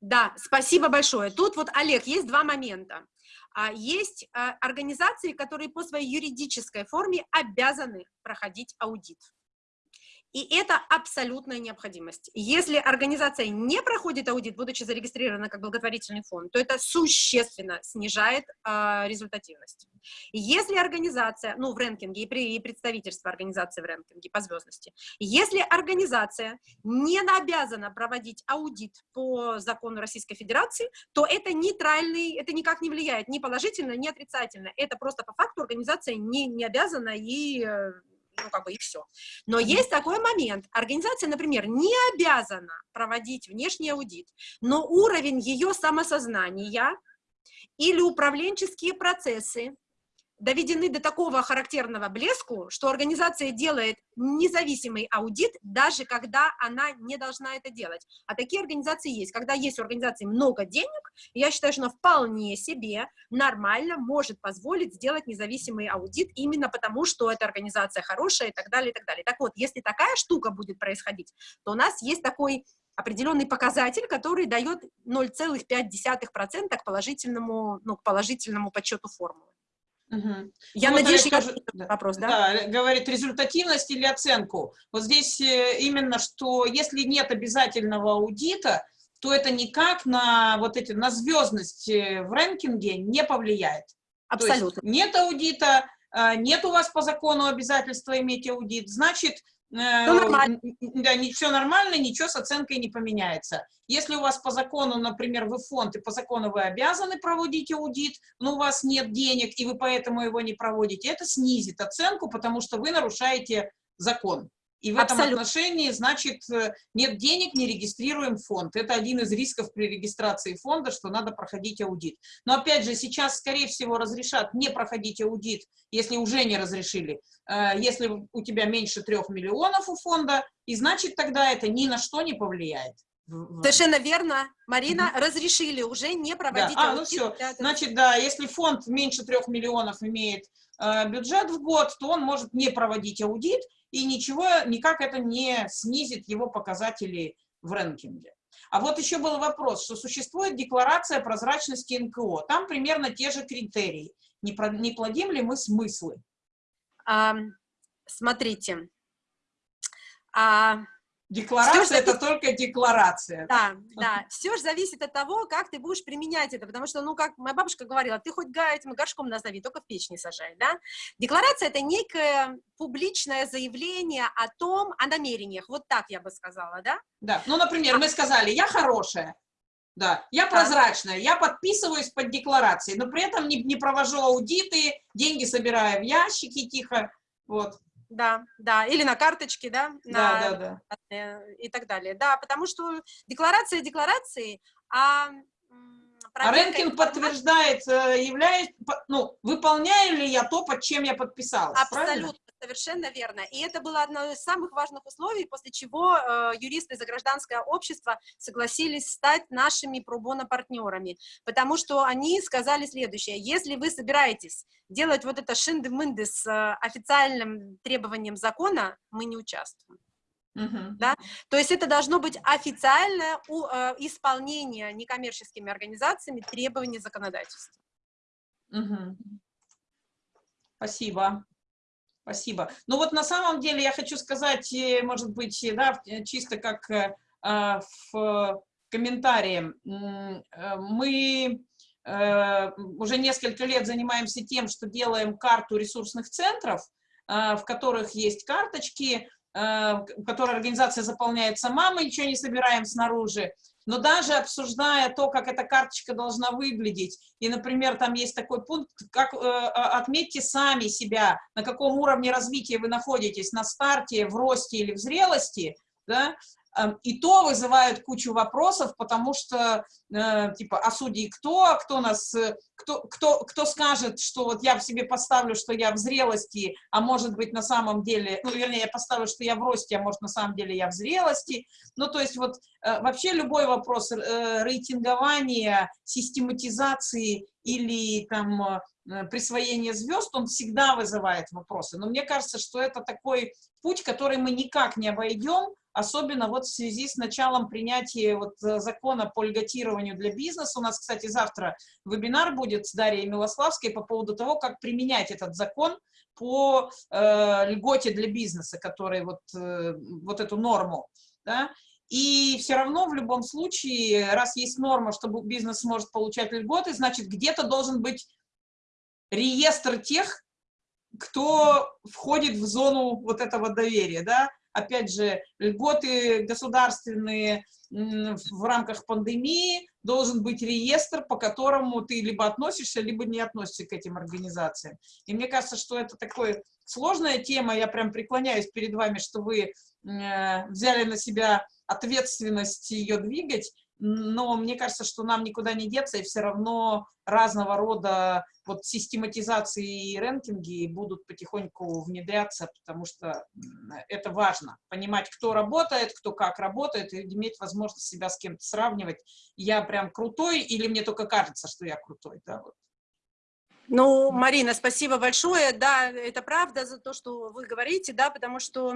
Да, спасибо большое. Тут вот, Олег, есть два момента. А, Есть а, организации, которые по своей юридической форме обязаны проходить аудит. И это абсолютная необходимость. Если организация не проходит аудит, будучи зарегистрирована как благотворительный фонд, то это существенно снижает а, результативность. Если организация, ну, в рэнкинге и, при, и представительство организации в рэнкинге по звездности, если организация не обязана проводить аудит по закону Российской Федерации, то это нейтральный, это никак не влияет ни положительно, ни отрицательно. Это просто по факту организация не, не обязана и э, ну, как бы и все. Но есть такой момент. Организация, например, не обязана проводить внешний аудит, но уровень ее самосознания или управленческие процессы доведены до такого характерного блеску, что организация делает независимый аудит, даже когда она не должна это делать. А такие организации есть. Когда есть у организации много денег, я считаю, что она вполне себе нормально может позволить сделать независимый аудит именно потому, что эта организация хорошая и так далее, и так далее. Так вот, если такая штука будет происходить, то у нас есть такой определенный показатель, который дает 0,5% к положительному, ну, к положительному подсчету формулы.
Мгм.
Я
Ну, вот
надеюсь,
Олег
я на
да.
вопрос, да?
Да, говорит результативность или оценку. Вот здесь э, именно, что если нет обязательного аудита, то это никак на вот эти, на звездность э, в рэнкинге не повлияет.
Абсолютно.
нет аудита, э, нет у вас по закону обязательства иметь аудит, значит, э,
нормально.
н- да, все нормально, ничего с оценкой не поменяется. Если у вас по закону, например, вы фонд, и по закону вы обязаны проводить аудит, но у вас нет денег, и вы поэтому его не проводите, это снизит оценку, потому что вы нарушаете закон. И в этом
Абсолютно.
отношении, значит, э, нет денег, не регистрируем фонд. Это один из рисков при регистрации фонда, что надо проходить аудит. Но опять же, сейчас, скорее всего, разрешат не проходить аудит, если уже не разрешили, э, если у тебя меньше трех миллионов у фонда, и значит тогда это ни на что не повлияет.
Совершенно верно. Марина, разрешили уже не проводить
а, ну
аудит
всё.
для этого.
Значит, да, если фонд меньше трех миллионов имеет э, бюджет в год, то он может не проводить аудит, и ничего, никак это не снизит его показатели в рэнкинге. А вот еще был вопрос, что существует декларация прозрачности НКО. Там примерно те же критерии. Не, про- не плодим ли мы смыслы?
Ам, смотрите. А,
Декларация
Всё,
это только декларация.
да, да, все же зависит от того, как ты будешь применять это, потому что, ну, как моя бабушка говорила, ты хоть этим горшком назови, только в печь не сажай, да? Декларация — это некое публичное заявление о том, о намерениях, вот так я бы сказала, да?
Да. Ну, например, мы сказали, я хорошая, да, я прозрачная, я подписываюсь под декларацией, но при этом не, не провожу аудиты, деньги собираю в ящики тихо, вот,
Да, да, или на карточке, да?
да,
на-
да, да.
э, и так далее. Да, потому что декларация декларации, а,
А рэнкинг подтверждает, является, ну, выполняю ли я то, под чем я подписалась, правильно?
Совершенно верно. И это было одно из самых важных условий, после чего э, юристы за гражданское общество согласились стать нашими пробона партнерами, потому что они сказали следующее: если вы собираетесь делать вот это шинды-мынды с э, официальным требованием закона, мы не участвуем.
Мгм.
Да? То есть это должно быть официальное у- э, исполнение некоммерческими организациями требований законодательства.
Мгм. Спасибо. Спасибо. Ну вот на самом деле я хочу сказать, э, может быть, э, да, э, чисто как э, а, в комментарии. Э, Мы э, уже несколько лет занимаемся тем, что делаем карту ресурсных центров, а, в которых есть карточки, а, которые организация заполняет сама, мы ничего не собираем снаружи. Но даже обсуждая то, как эта карточка должна выглядеть, и, например, там есть такой пункт, как э, а, отметьте сами себя, на каком уровне развития вы находитесь, на старте, в росте или в зрелости, да, и то вызывает кучу вопросов, потому что, э, типа, а судьи кто, кто нас, э, кто, кто, кто скажет, что вот я в себе поставлю, что я в зрелости, а может быть на самом деле, ну, вернее, я поставлю, что я в росте, а может на самом деле я в зрелости. Ну, то есть вот э, вообще любой вопрос э, рейтингования, систематизации или там э, присвоения звезд, он всегда вызывает вопросы. Но мне кажется, что это такой путь, который мы никак не обойдем, особенно вот в связи с началом принятия вот закона по льготированию для бизнеса. У нас, кстати, завтра вебинар будет с Дарьей Милославской по поводу того, как применять этот закон по э, льготе для бизнеса, который вот, э, вот эту норму, да, и все равно в любом случае, раз есть норма, что бизнес может получать льготы, значит, где-то должен быть реестр тех, кто входит в зону вот этого доверия, да, опять же, льготы государственные в рамках пандемии, должен быть реестр, по которому ты либо относишься, либо не относишься к этим организациям. И мне кажется, что это такая сложная тема, я прям преклоняюсь перед вами, что вы э, взяли на себя ответственность ее двигать, но мне кажется, что нам никуда не деться, и все равно разного рода вот систематизации и рэнкинги будут потихоньку внедряться, потому что это важно. Понимать, кто работает, кто как работает, и иметь возможность себя с кем-то сравнивать. Я прям крутой или мне только кажется, что я крутой, да, вот.
Ну, Марина, спасибо большое. Да, это правда за то, что вы говорите, да, потому что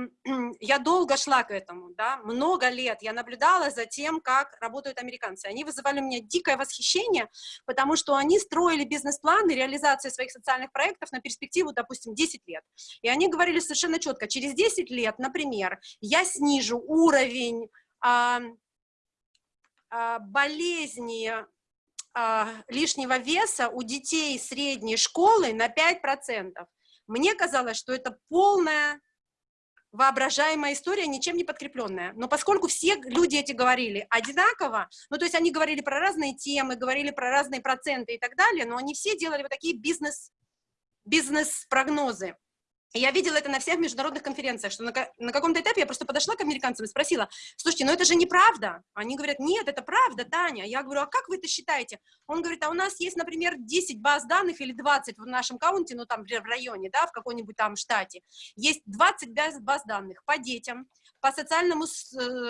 я долго шла к этому, да, много лет я наблюдала за тем, как работают американцы. Они вызывали у меня дикое восхищение, потому что они строили бизнес-планы реализации своих социальных проектов на перспективу, допустим, 10 лет. И они говорили совершенно четко, через 10 лет, например, я снижу уровень а, болезни а, лишнего веса у детей средней школы на 5%. Мне казалось, что это полная воображаемая история, ничем не подкрепленная. Но поскольку все люди эти говорили одинаково, ну, то есть они говорили про разные темы, говорили про разные проценты и так далее, но они все делали вот такие бизнес, бизнес-прогнозы. Я видела это на всех международных конференциях, что на, на каком-то этапе я просто подошла к американцам и спросила, слушайте, ну это же неправда. Они говорят, нет, это правда, Таня. Я говорю, а как вы это считаете? Он говорит, а у нас есть, например, 10 баз данных или 20 в нашем каунте, ну там в районе, да, в какой-нибудь там штате. Есть 20 баз данных по детям, по социальному,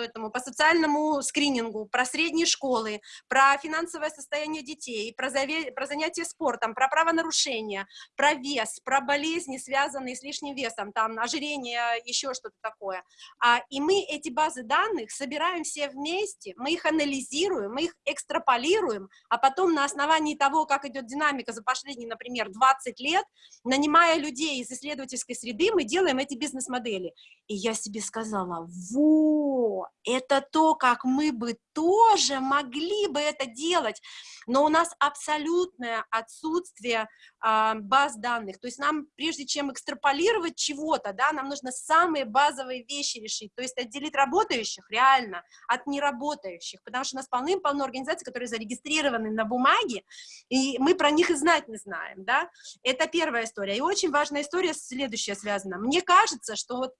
этому, по социальному скринингу, про средние школы, про финансовое состояние детей, про, заве, про занятия спортом, про правонарушения, про вес, про болезни, связанные с лишним весом, там ожирение, еще что-то такое. А, и мы эти базы данных собираем все вместе, мы их анализируем, мы их экстраполируем, а потом на основании того, как идет динамика за последние, например, 20 лет, нанимая людей из исследовательской среды, мы делаем эти бизнес-модели. И я себе сказала, во, это то, как мы бы тоже могли бы это делать, но у нас абсолютное отсутствие э, баз данных, то есть нам, прежде чем экстраполировать чего-то, да, нам нужно самые базовые вещи решить, то есть отделить работающих реально от неработающих, потому что у нас полным-полно организаций, которые зарегистрированы на бумаге, и мы про них и знать не знаем, да, это первая история, и очень важная история следующая связана, мне кажется, что вот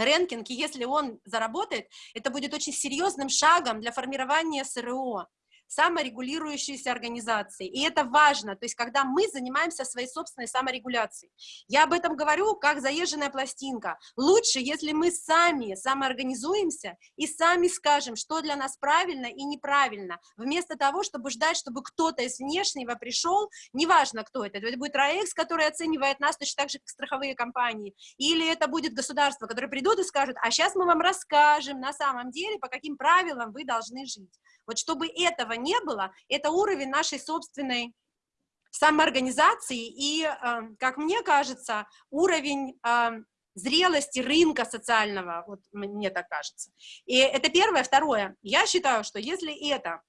рэнкинг, и если он заработает, это будет очень серьезным шагом для формирования СРО саморегулирующиеся организации. И это важно, то есть когда мы занимаемся своей собственной саморегуляцией. Я об этом говорю как заезженная пластинка. Лучше, если мы сами самоорганизуемся и сами скажем, что для нас правильно и неправильно, вместо того, чтобы ждать, чтобы кто-то из внешнего пришел, неважно кто это, это будет РАЭКС, который оценивает нас точно так же, как страховые компании, или это будет государство, которое придут и скажут, а сейчас мы вам расскажем на самом деле, по каким правилам вы должны жить. Вот чтобы этого не было, это уровень нашей собственной самоорганизации и, э, как мне кажется, уровень э, зрелости рынка социального, вот мне так кажется. И это первое. Второе, я считаю, что если это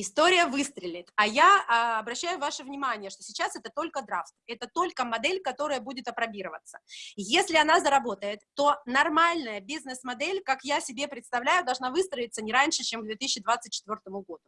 история выстрелит. А я а, обращаю ваше внимание, что сейчас это только драфт, это только модель, которая будет опробироваться. Если она заработает, то нормальная бизнес-модель, как я себе представляю, должна выстроиться не раньше, чем к 2024 году.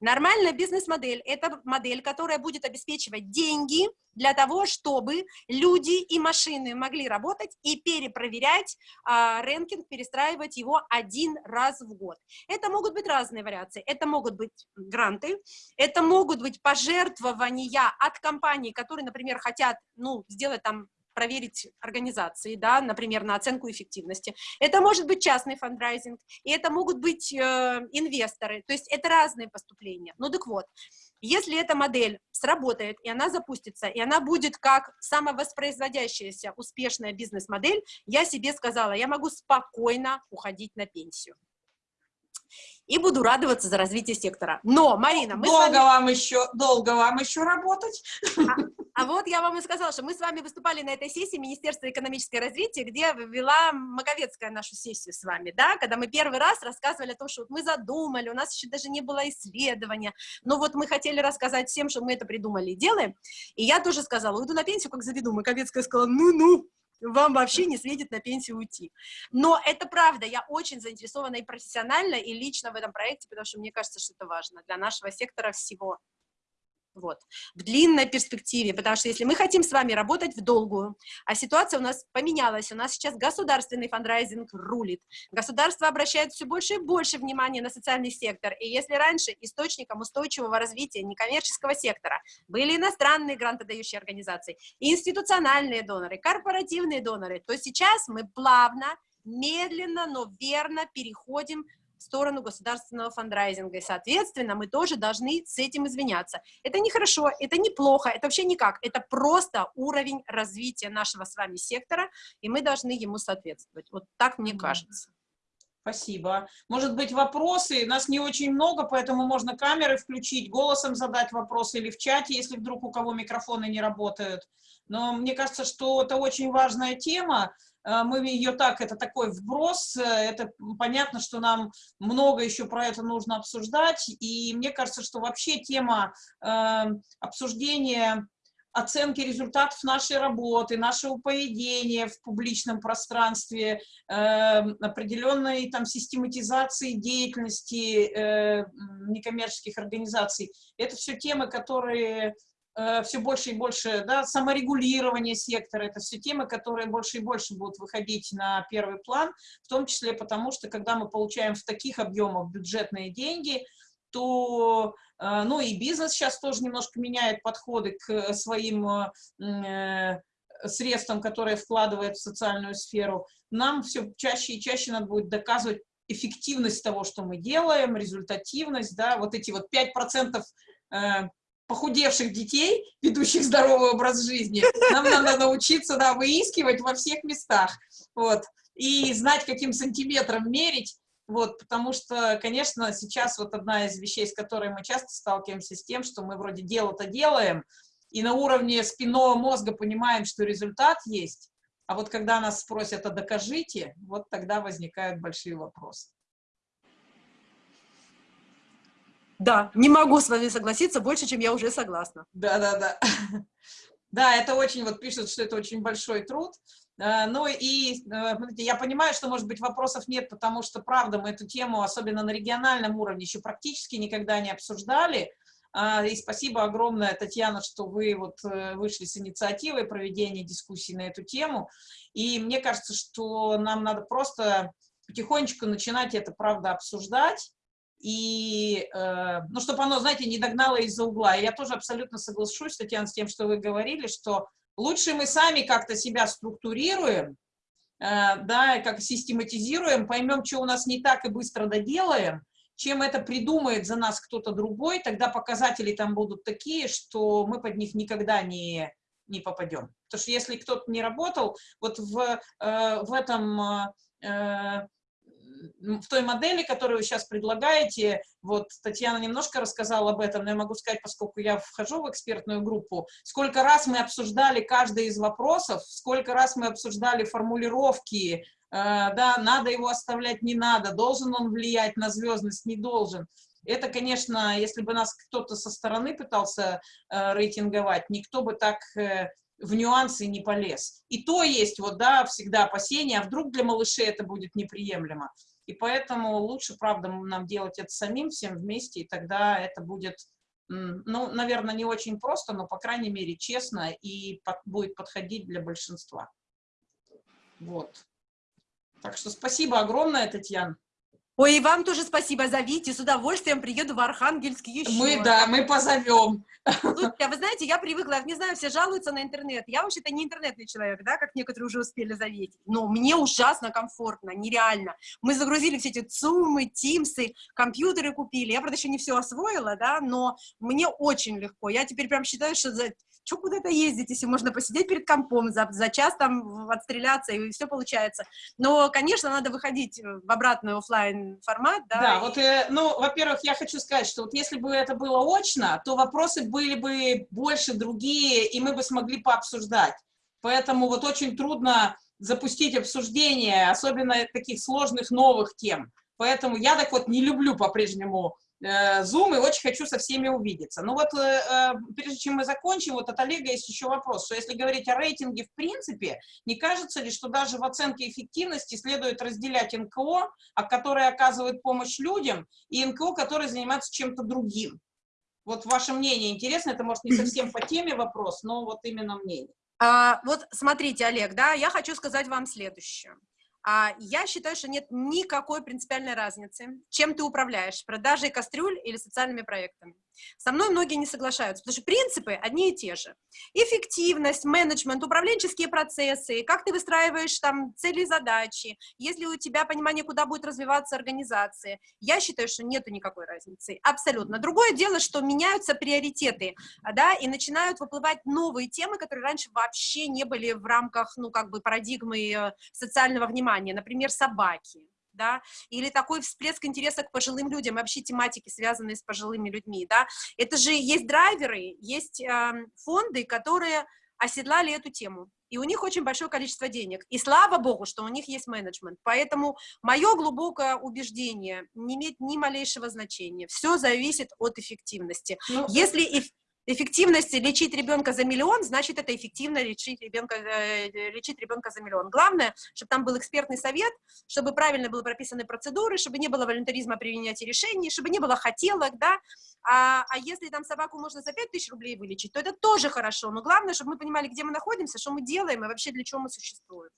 Нормальная бизнес-модель – это модель, которая будет обеспечивать деньги для того, чтобы люди и машины могли работать и перепроверять а, рэнкинг, перестраивать его один раз в год. Это могут быть разные вариации. Это могут быть гранты, это могут быть пожертвования от компаний, которые, например, хотят ну, сделать там проверить организации, да, например, на оценку эффективности. Это может быть частный фандрайзинг, и это могут быть э, инвесторы, то есть это разные поступления. Ну так вот, если эта модель сработает, и она запустится, и она будет как самовоспроизводящаяся успешная бизнес-модель, я себе сказала, я могу спокойно уходить на пенсию и буду радоваться за развитие сектора. Но, Марина, мы
долго
вами...
вам еще, долго вам еще работать.
А, а вот я вам и сказала, что мы с вами выступали на этой сессии Министерства экономического развития, где вела Маковецкая нашу сессию с вами, да, когда мы первый раз рассказывали о том, что вот мы задумали, у нас еще даже не было исследования, но вот мы хотели рассказать всем, что мы это придумали и делаем, и я тоже сказала, уйду на пенсию, как заведу. Маковецкая сказала, ну-ну, вам вообще не светит на пенсию уйти. Но это правда, я очень заинтересована и профессионально, и лично в этом проекте, потому что мне кажется, что это важно для нашего сектора всего вот, в длинной перспективе, потому что если мы хотим с вами работать в долгую, а ситуация у нас поменялась, у нас сейчас государственный фандрайзинг рулит, государство обращает все больше и больше внимания на социальный сектор, и если раньше источником устойчивого развития некоммерческого сектора были иностранные грантодающие организации, институциональные доноры, корпоративные доноры, то сейчас мы плавно, медленно, но верно переходим в сторону государственного фандрайзинга, и, соответственно, мы тоже должны с этим извиняться. Это не хорошо, это не плохо, это вообще никак, это просто уровень развития нашего с вами сектора, и мы должны ему соответствовать. Вот так мне кажется.
Спасибо. Может быть, вопросы? Нас не очень много, поэтому можно камеры включить, голосом задать вопросы или в чате, если вдруг у кого микрофоны не работают. Но мне кажется, что это очень важная тема. Э, мы ее так, это такой вброс, э, это понятно, что нам много еще про это нужно обсуждать, и мне кажется, что вообще тема э, обсуждения оценки результатов нашей работы, нашего поведения в публичном пространстве, э, определенной там систематизации деятельности э, некоммерческих организаций. Это все темы, которые Э, все больше и больше, да, саморегулирование сектора, это все темы, которые больше и больше будут выходить на первый план, в том числе потому, что когда мы получаем в таких объемах бюджетные деньги, то, ну и бизнес сейчас тоже немножко меняет подходы к своим э, средствам, которые вкладывает в социальную сферу, нам все чаще и чаще надо будет доказывать эффективность того, что мы делаем, результативность, да, вот эти вот 5% похудевших детей, ведущих здоровый образ жизни, нам надо научиться да, выискивать во всех местах, вот, и знать, каким сантиметром мерить, вот, потому что, конечно, сейчас вот одна из вещей, с которой мы часто сталкиваемся, с тем, что мы вроде дело-то делаем, и на уровне спинного мозга понимаем, что результат есть, а вот когда нас спросят, а докажите, вот тогда возникают большие вопросы.
Да, не могу с вами согласиться больше, чем я уже согласна.
Да, да, да. [laughs] Да, это очень, вот пишут, что это очень большой труд. Э, ну и э, я понимаю, что, может быть, вопросов нет, потому что, правда, мы эту тему, особенно на региональном уровне, еще практически никогда не обсуждали. А, и спасибо огромное, Татьяна, что вы вот э, вышли с инициативой проведения дискуссий на эту тему. И мне кажется, что нам надо просто потихонечку начинать это, правда, обсуждать и, ну, чтобы оно, знаете, не догнало из-за угла. И я тоже абсолютно соглашусь, Татьяна, с тем, что вы говорили, что лучше мы сами как-то себя структурируем, э, да, как систематизируем, поймем, что у нас не так, и быстро доделаем, чем это придумает за нас кто-то другой, тогда показатели там будут такие, что мы под них никогда не, не попадем. Потому что если кто-то не работал, вот в, э, в этом... В той модели, которую вы сейчас предлагаете, вот Татьяна немножко рассказала об этом, но я могу сказать, поскольку я вхожу в экспертную группу, сколько раз мы обсуждали каждый из вопросов, сколько раз мы обсуждали формулировки, э, да, надо его оставлять, не надо, должен он влиять на звездность, не должен. Это, конечно, если бы нас кто-то со стороны пытался э, рейтинговать, никто бы так э, в нюансы не полез. И то есть вот, да, всегда опасения, а вдруг для малышей это будет неприемлемо. И поэтому лучше, правда, нам делать это самим, всем вместе, и тогда это будет, ну, наверное, не очень просто, но, по крайней мере, честно и под, будет подходить для большинства. Вот. Так что спасибо огромное, Татьяна.
Ой, и вам тоже спасибо, зовите, с удовольствием приеду в Архангельск еще.
Мы, да, мы позовем.
Слушайте, а вы знаете, я привыкла, не знаю, все жалуются на интернет. Я вообще-то не интернетный человек, да, как некоторые уже успели заметить. Но мне ужасно комфортно, нереально. Мы загрузили все эти цумы, тимсы, компьютеры купили. Я, правда, еще не все освоила, да, но мне очень легко. Я теперь прям считаю, что за что куда-то ездить, если можно посидеть перед компом, за, за час там отстреляться, и все получается. Но, конечно, надо выходить в обратный офлайн формат, да.
Да,
и...
вот, э, ну, во-первых, я хочу сказать, что вот если бы это было очно, то вопросы были бы больше другие, и мы бы смогли пообсуждать. Поэтому вот очень трудно запустить обсуждение, особенно таких сложных новых тем. Поэтому я так вот не люблю по-прежнему Э, Zoom и очень хочу со всеми увидеться. Ну вот, э, э, прежде чем мы закончим, вот от Олега есть еще вопрос, что если говорить о рейтинге в принципе, не кажется ли, что даже в оценке эффективности следует разделять НКО, которые оказывают помощь людям, и НКО, которые занимаются чем-то другим? Вот ваше мнение интересно, это может не совсем по теме вопрос, но вот именно мнение.
А, вот смотрите, Олег, да, я хочу сказать вам следующее. А я считаю, что нет никакой принципиальной разницы, чем ты управляешь, продажей кастрюль или социальными проектами. Со мной многие не соглашаются, потому что принципы одни и те же. Эффективность, менеджмент, управленческие процессы, как ты выстраиваешь там цели и задачи, если у тебя понимание, куда будет развиваться организация. Я считаю, что нету никакой разницы, абсолютно. Другое дело, что меняются приоритеты, да, и начинают выплывать новые темы, которые раньше вообще не были в рамках, ну, как бы парадигмы э, социального внимания, например, собаки да, или такой всплеск интереса к пожилым людям, вообще тематики, связанные с пожилыми людьми, да, это же есть драйверы, есть э, фонды, которые оседлали эту тему, и у них очень большое количество денег, и слава богу, что у них есть менеджмент, поэтому мое глубокое убеждение не имеет ни малейшего значения, все зависит от эффективности, ну, если эффективность лечить ребенка за миллион, значит, это эффективно лечить ребенка, э, лечить ребенка за миллион. Главное, чтобы там был экспертный совет, чтобы правильно были прописаны процедуры, чтобы не было волонтеризма при принятии решений, чтобы не было хотелок, да, а, а если там собаку можно за 5 тысяч рублей вылечить, то это тоже хорошо, но главное, чтобы мы понимали, где мы находимся, что мы делаем и вообще для чего мы существуем.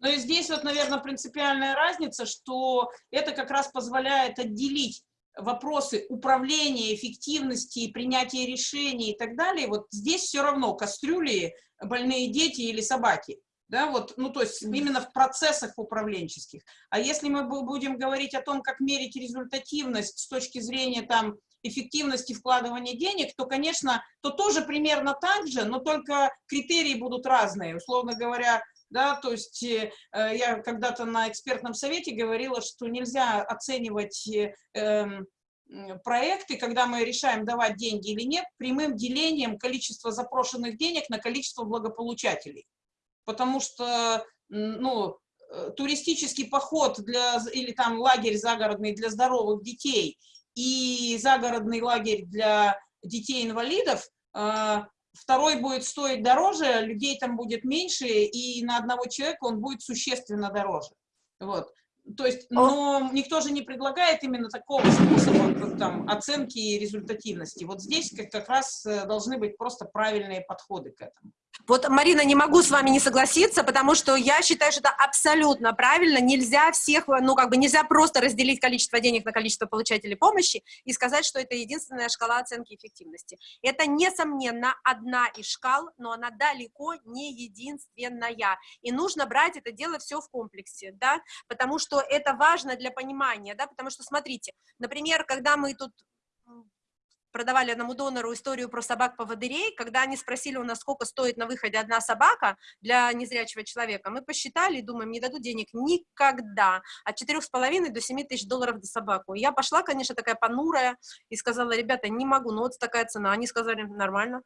Ну и здесь вот, наверное, принципиальная разница, что это как раз позволяет отделить вопросы управления, эффективности, принятия решений и так далее, вот здесь все равно кастрюли, больные дети или собаки. Да, вот, ну, то есть именно в процессах управленческих. А если мы будем говорить о том, как мерить результативность с точки зрения там эффективности вкладывания денег, то, конечно, то тоже примерно так же, но только критерии будут разные. Условно говоря, да, то есть э, я когда-то на экспертном совете говорила, что нельзя оценивать э, эм, проекты, когда мы решаем давать деньги или нет, прямым делением количества запрошенных денег на количество благополучателей. Потому что, ну, э, туристический поход для, или там лагерь загородный для здоровых детей и загородный лагерь для детей-инвалидов э, второй будет стоить дороже, людей там будет меньше, и на одного человека он будет существенно дороже. Вот. То есть, но никто же не предлагает именно такого способа там, оценки и результативности. Вот здесь как, как раз э, должны быть просто правильные подходы к этому.
Вот, Марина, не могу с вами не согласиться, потому что я считаю, что это абсолютно правильно. Нельзя всех, ну, как бы нельзя просто разделить количество денег на количество получателей помощи и сказать, что это единственная шкала оценки эффективности. Это, несомненно, одна из шкал, но она далеко не единственная. И нужно брать это дело все в комплексе, да, потому что это важно для понимания, да, потому что, смотрите, например, когда мы тут продавали одному донору историю про собак-поводырей, когда они спросили у нас, сколько стоит на выходе одна собака для незрячего человека, мы посчитали и думаем, не дадут денег никогда, от 4,5 до 7 тысяч долларов за собаку. Я пошла, конечно, такая понурая, и сказала, ребята, не могу, ну вот такая цена. Они сказали, нормально,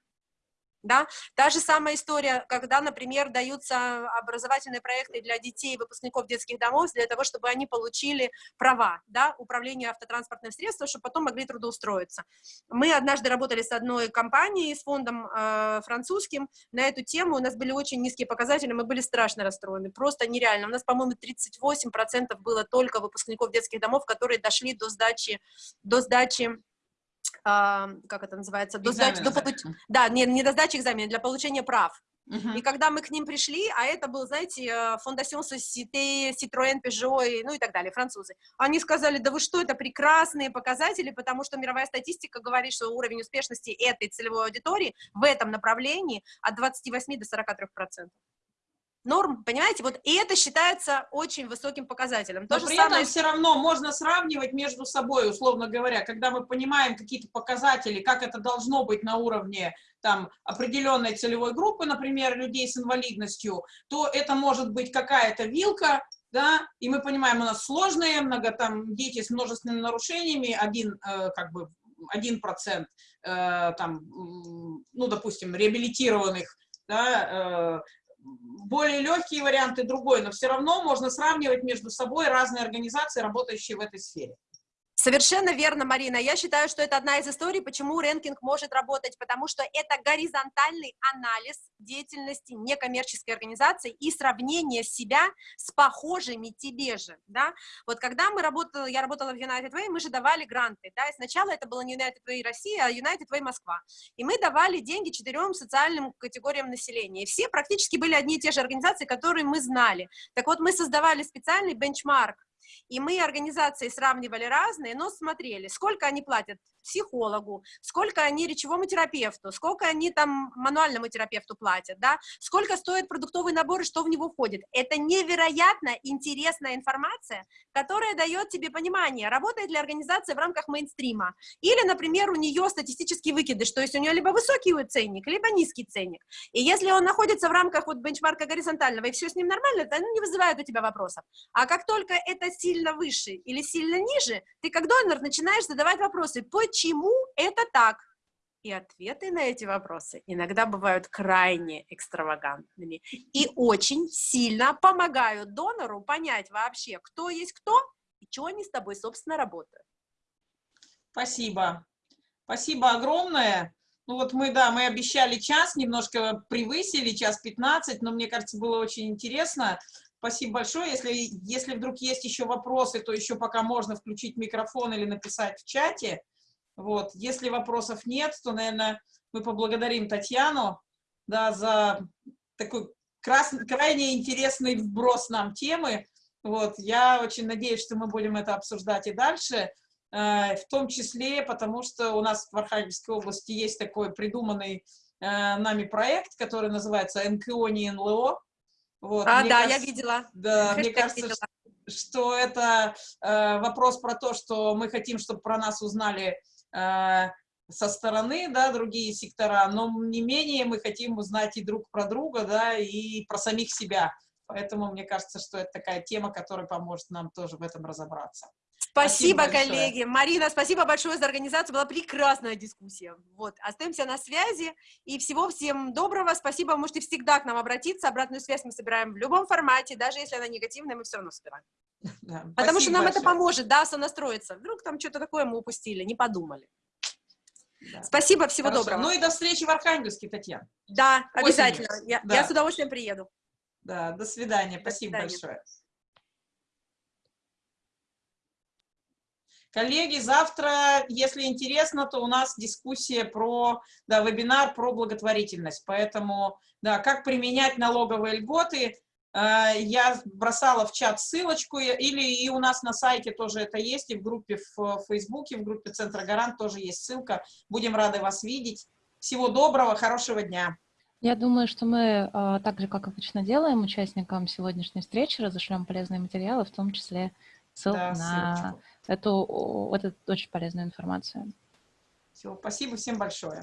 да? Та же самая история, когда, например, даются образовательные проекты для детей, выпускников детских домов, для того, чтобы они получили права, да, управление автотранспортным средством, чтобы потом могли трудоустроиться. Мы однажды работали с одной компанией, с фондом э, французским на эту тему, у нас были очень низкие показатели, мы были страшно расстроены, просто нереально. У нас, по-моему, 38% было только выпускников детских домов, которые дошли до сдачи, до сдачи как это называется, до сдачи, до получ... да, не, не до сдачи экзамена, для получения прав,
Мгм.
И когда мы к ним пришли, а это был, знаете, э, Fondation Société, Citroën, Peugeot, ну и так далее, французы, они сказали, да вы что, это прекрасные показатели, потому что мировая статистика говорит, что уровень успешности этой целевой аудитории в этом направлении от 28 до 43 процентов. Норм, понимаете, вот и это считается очень высоким показателем. То
Но
же
при
самое
этом все равно можно сравнивать между собой, условно говоря, когда мы понимаем какие-то показатели, как это должно быть на уровне там, определенной целевой группы, например, людей с инвалидностью, то это может быть какая-то вилка, да, и мы понимаем, у нас сложные, много там дети с множественными нарушениями, один, э, как бы, один процент, э, там, ну, допустим, реабилитированных, да, э, более легкие варианты другой, но все равно можно сравнивать между собой разные организации, работающие в этой сфере.
Совершенно верно, Марина. Я считаю, что это одна из историй, почему рэнкинг может работать, потому что это горизонтальный анализ деятельности некоммерческой организации и сравнение себя с похожими тебе же, да. Вот когда мы работали, я работала в United Way, мы же давали гранты, да, и сначала это было не United Way Россия, а United Way Москва, и мы давали деньги четырем социальным категориям населения, и все практически были одни и те же организации, которые мы знали. Так вот, мы создавали специальный бенчмарк, и мы организации сравнивали разные, но смотрели, сколько они платят психологу, сколько они речевому терапевту, сколько они там мануальному терапевту платят, да, сколько стоит продуктовый набор и что в него входит. Это невероятно интересная информация, которая дает тебе понимание, работает ли организация в рамках мейнстрима, или, например, у нее статистический выкидыш, то есть у нее либо высокий ценник, либо низкий ценник. И если он находится в рамках вот бенчмарка горизонтального, и все с ним нормально, то он не вызывает у тебя вопросов. А как только это сильно выше или сильно ниже, ты как донор начинаешь задавать вопросы, почему это так? И ответы на эти вопросы иногда бывают крайне экстравагантными и очень сильно помогают донору понять вообще, кто есть кто и что они с тобой, собственно, работают.
Спасибо. Спасибо огромное. Ну вот мы, да, мы обещали час, немножко превысили, час 15, но мне кажется, было очень интересно. Спасибо большое. Если, если вдруг есть еще вопросы, то еще пока можно включить микрофон или написать в чате. Вот. Если вопросов нет, то, наверное, мы поблагодарим Татьяну да, за такой крас, крайне интересный вброс нам темы. Вот. Я очень надеюсь, что мы будем это обсуждать и дальше, э, в том числе потому, что у нас в Архангельской области есть такой придуманный э, нами проект, который называется НКО не НЛО. Вот.
А,
Мне
да,
кажется,
я видела.
Да, мне
Хэштег
кажется,
видела.
что это э, вопрос про то, что мы хотим, чтобы про нас узнали э, со стороны, да, другие сектора, но не менее мы хотим узнать и друг про друга, да, и про самих себя. Поэтому мне кажется, что это такая тема, которая поможет нам тоже в этом разобраться.
Спасибо,
Спасибо большое.
коллеги. Марина, спасибо большое за организацию. Была прекрасная дискуссия. Вот, остаемся на связи. И всего всем доброго. Спасибо. Вы можете всегда к нам обратиться. Обратную связь мы собираем в любом формате. Даже если она негативная, мы все равно собираем. [laughs]
Да,
Потому что нам это
большое.
поможет, да, сонастроиться. Вдруг там что-то такое мы упустили, не подумали.
Да.
Спасибо, всего
Хорошо.
доброго.
Ну и до встречи в Архангельске, Татьяна.
Да,
осенью.
обязательно. Я,
Да.
я с удовольствием приеду.
Да, до свидания.
До
Спасибо
свидания.
большое. Коллеги, завтра, если интересно, то у нас дискуссия про, да, вебинар про благотворительность. Поэтому, да, как применять налоговые льготы, э, я бросала в чат ссылочку, или и у нас на сайте тоже это есть, и в группе в Фейсбуке, в группе Центра Гарант тоже есть ссылка. Будем рады вас видеть. Всего доброго, хорошего дня.
Я думаю, что мы, а, так же, как обычно делаем, участникам сегодняшней встречи разошлем полезные материалы, в том числе ссылку
Да,
на
ссылочку.
Эту, о, эту очень полезную информацию.
Все, спасибо всем большое.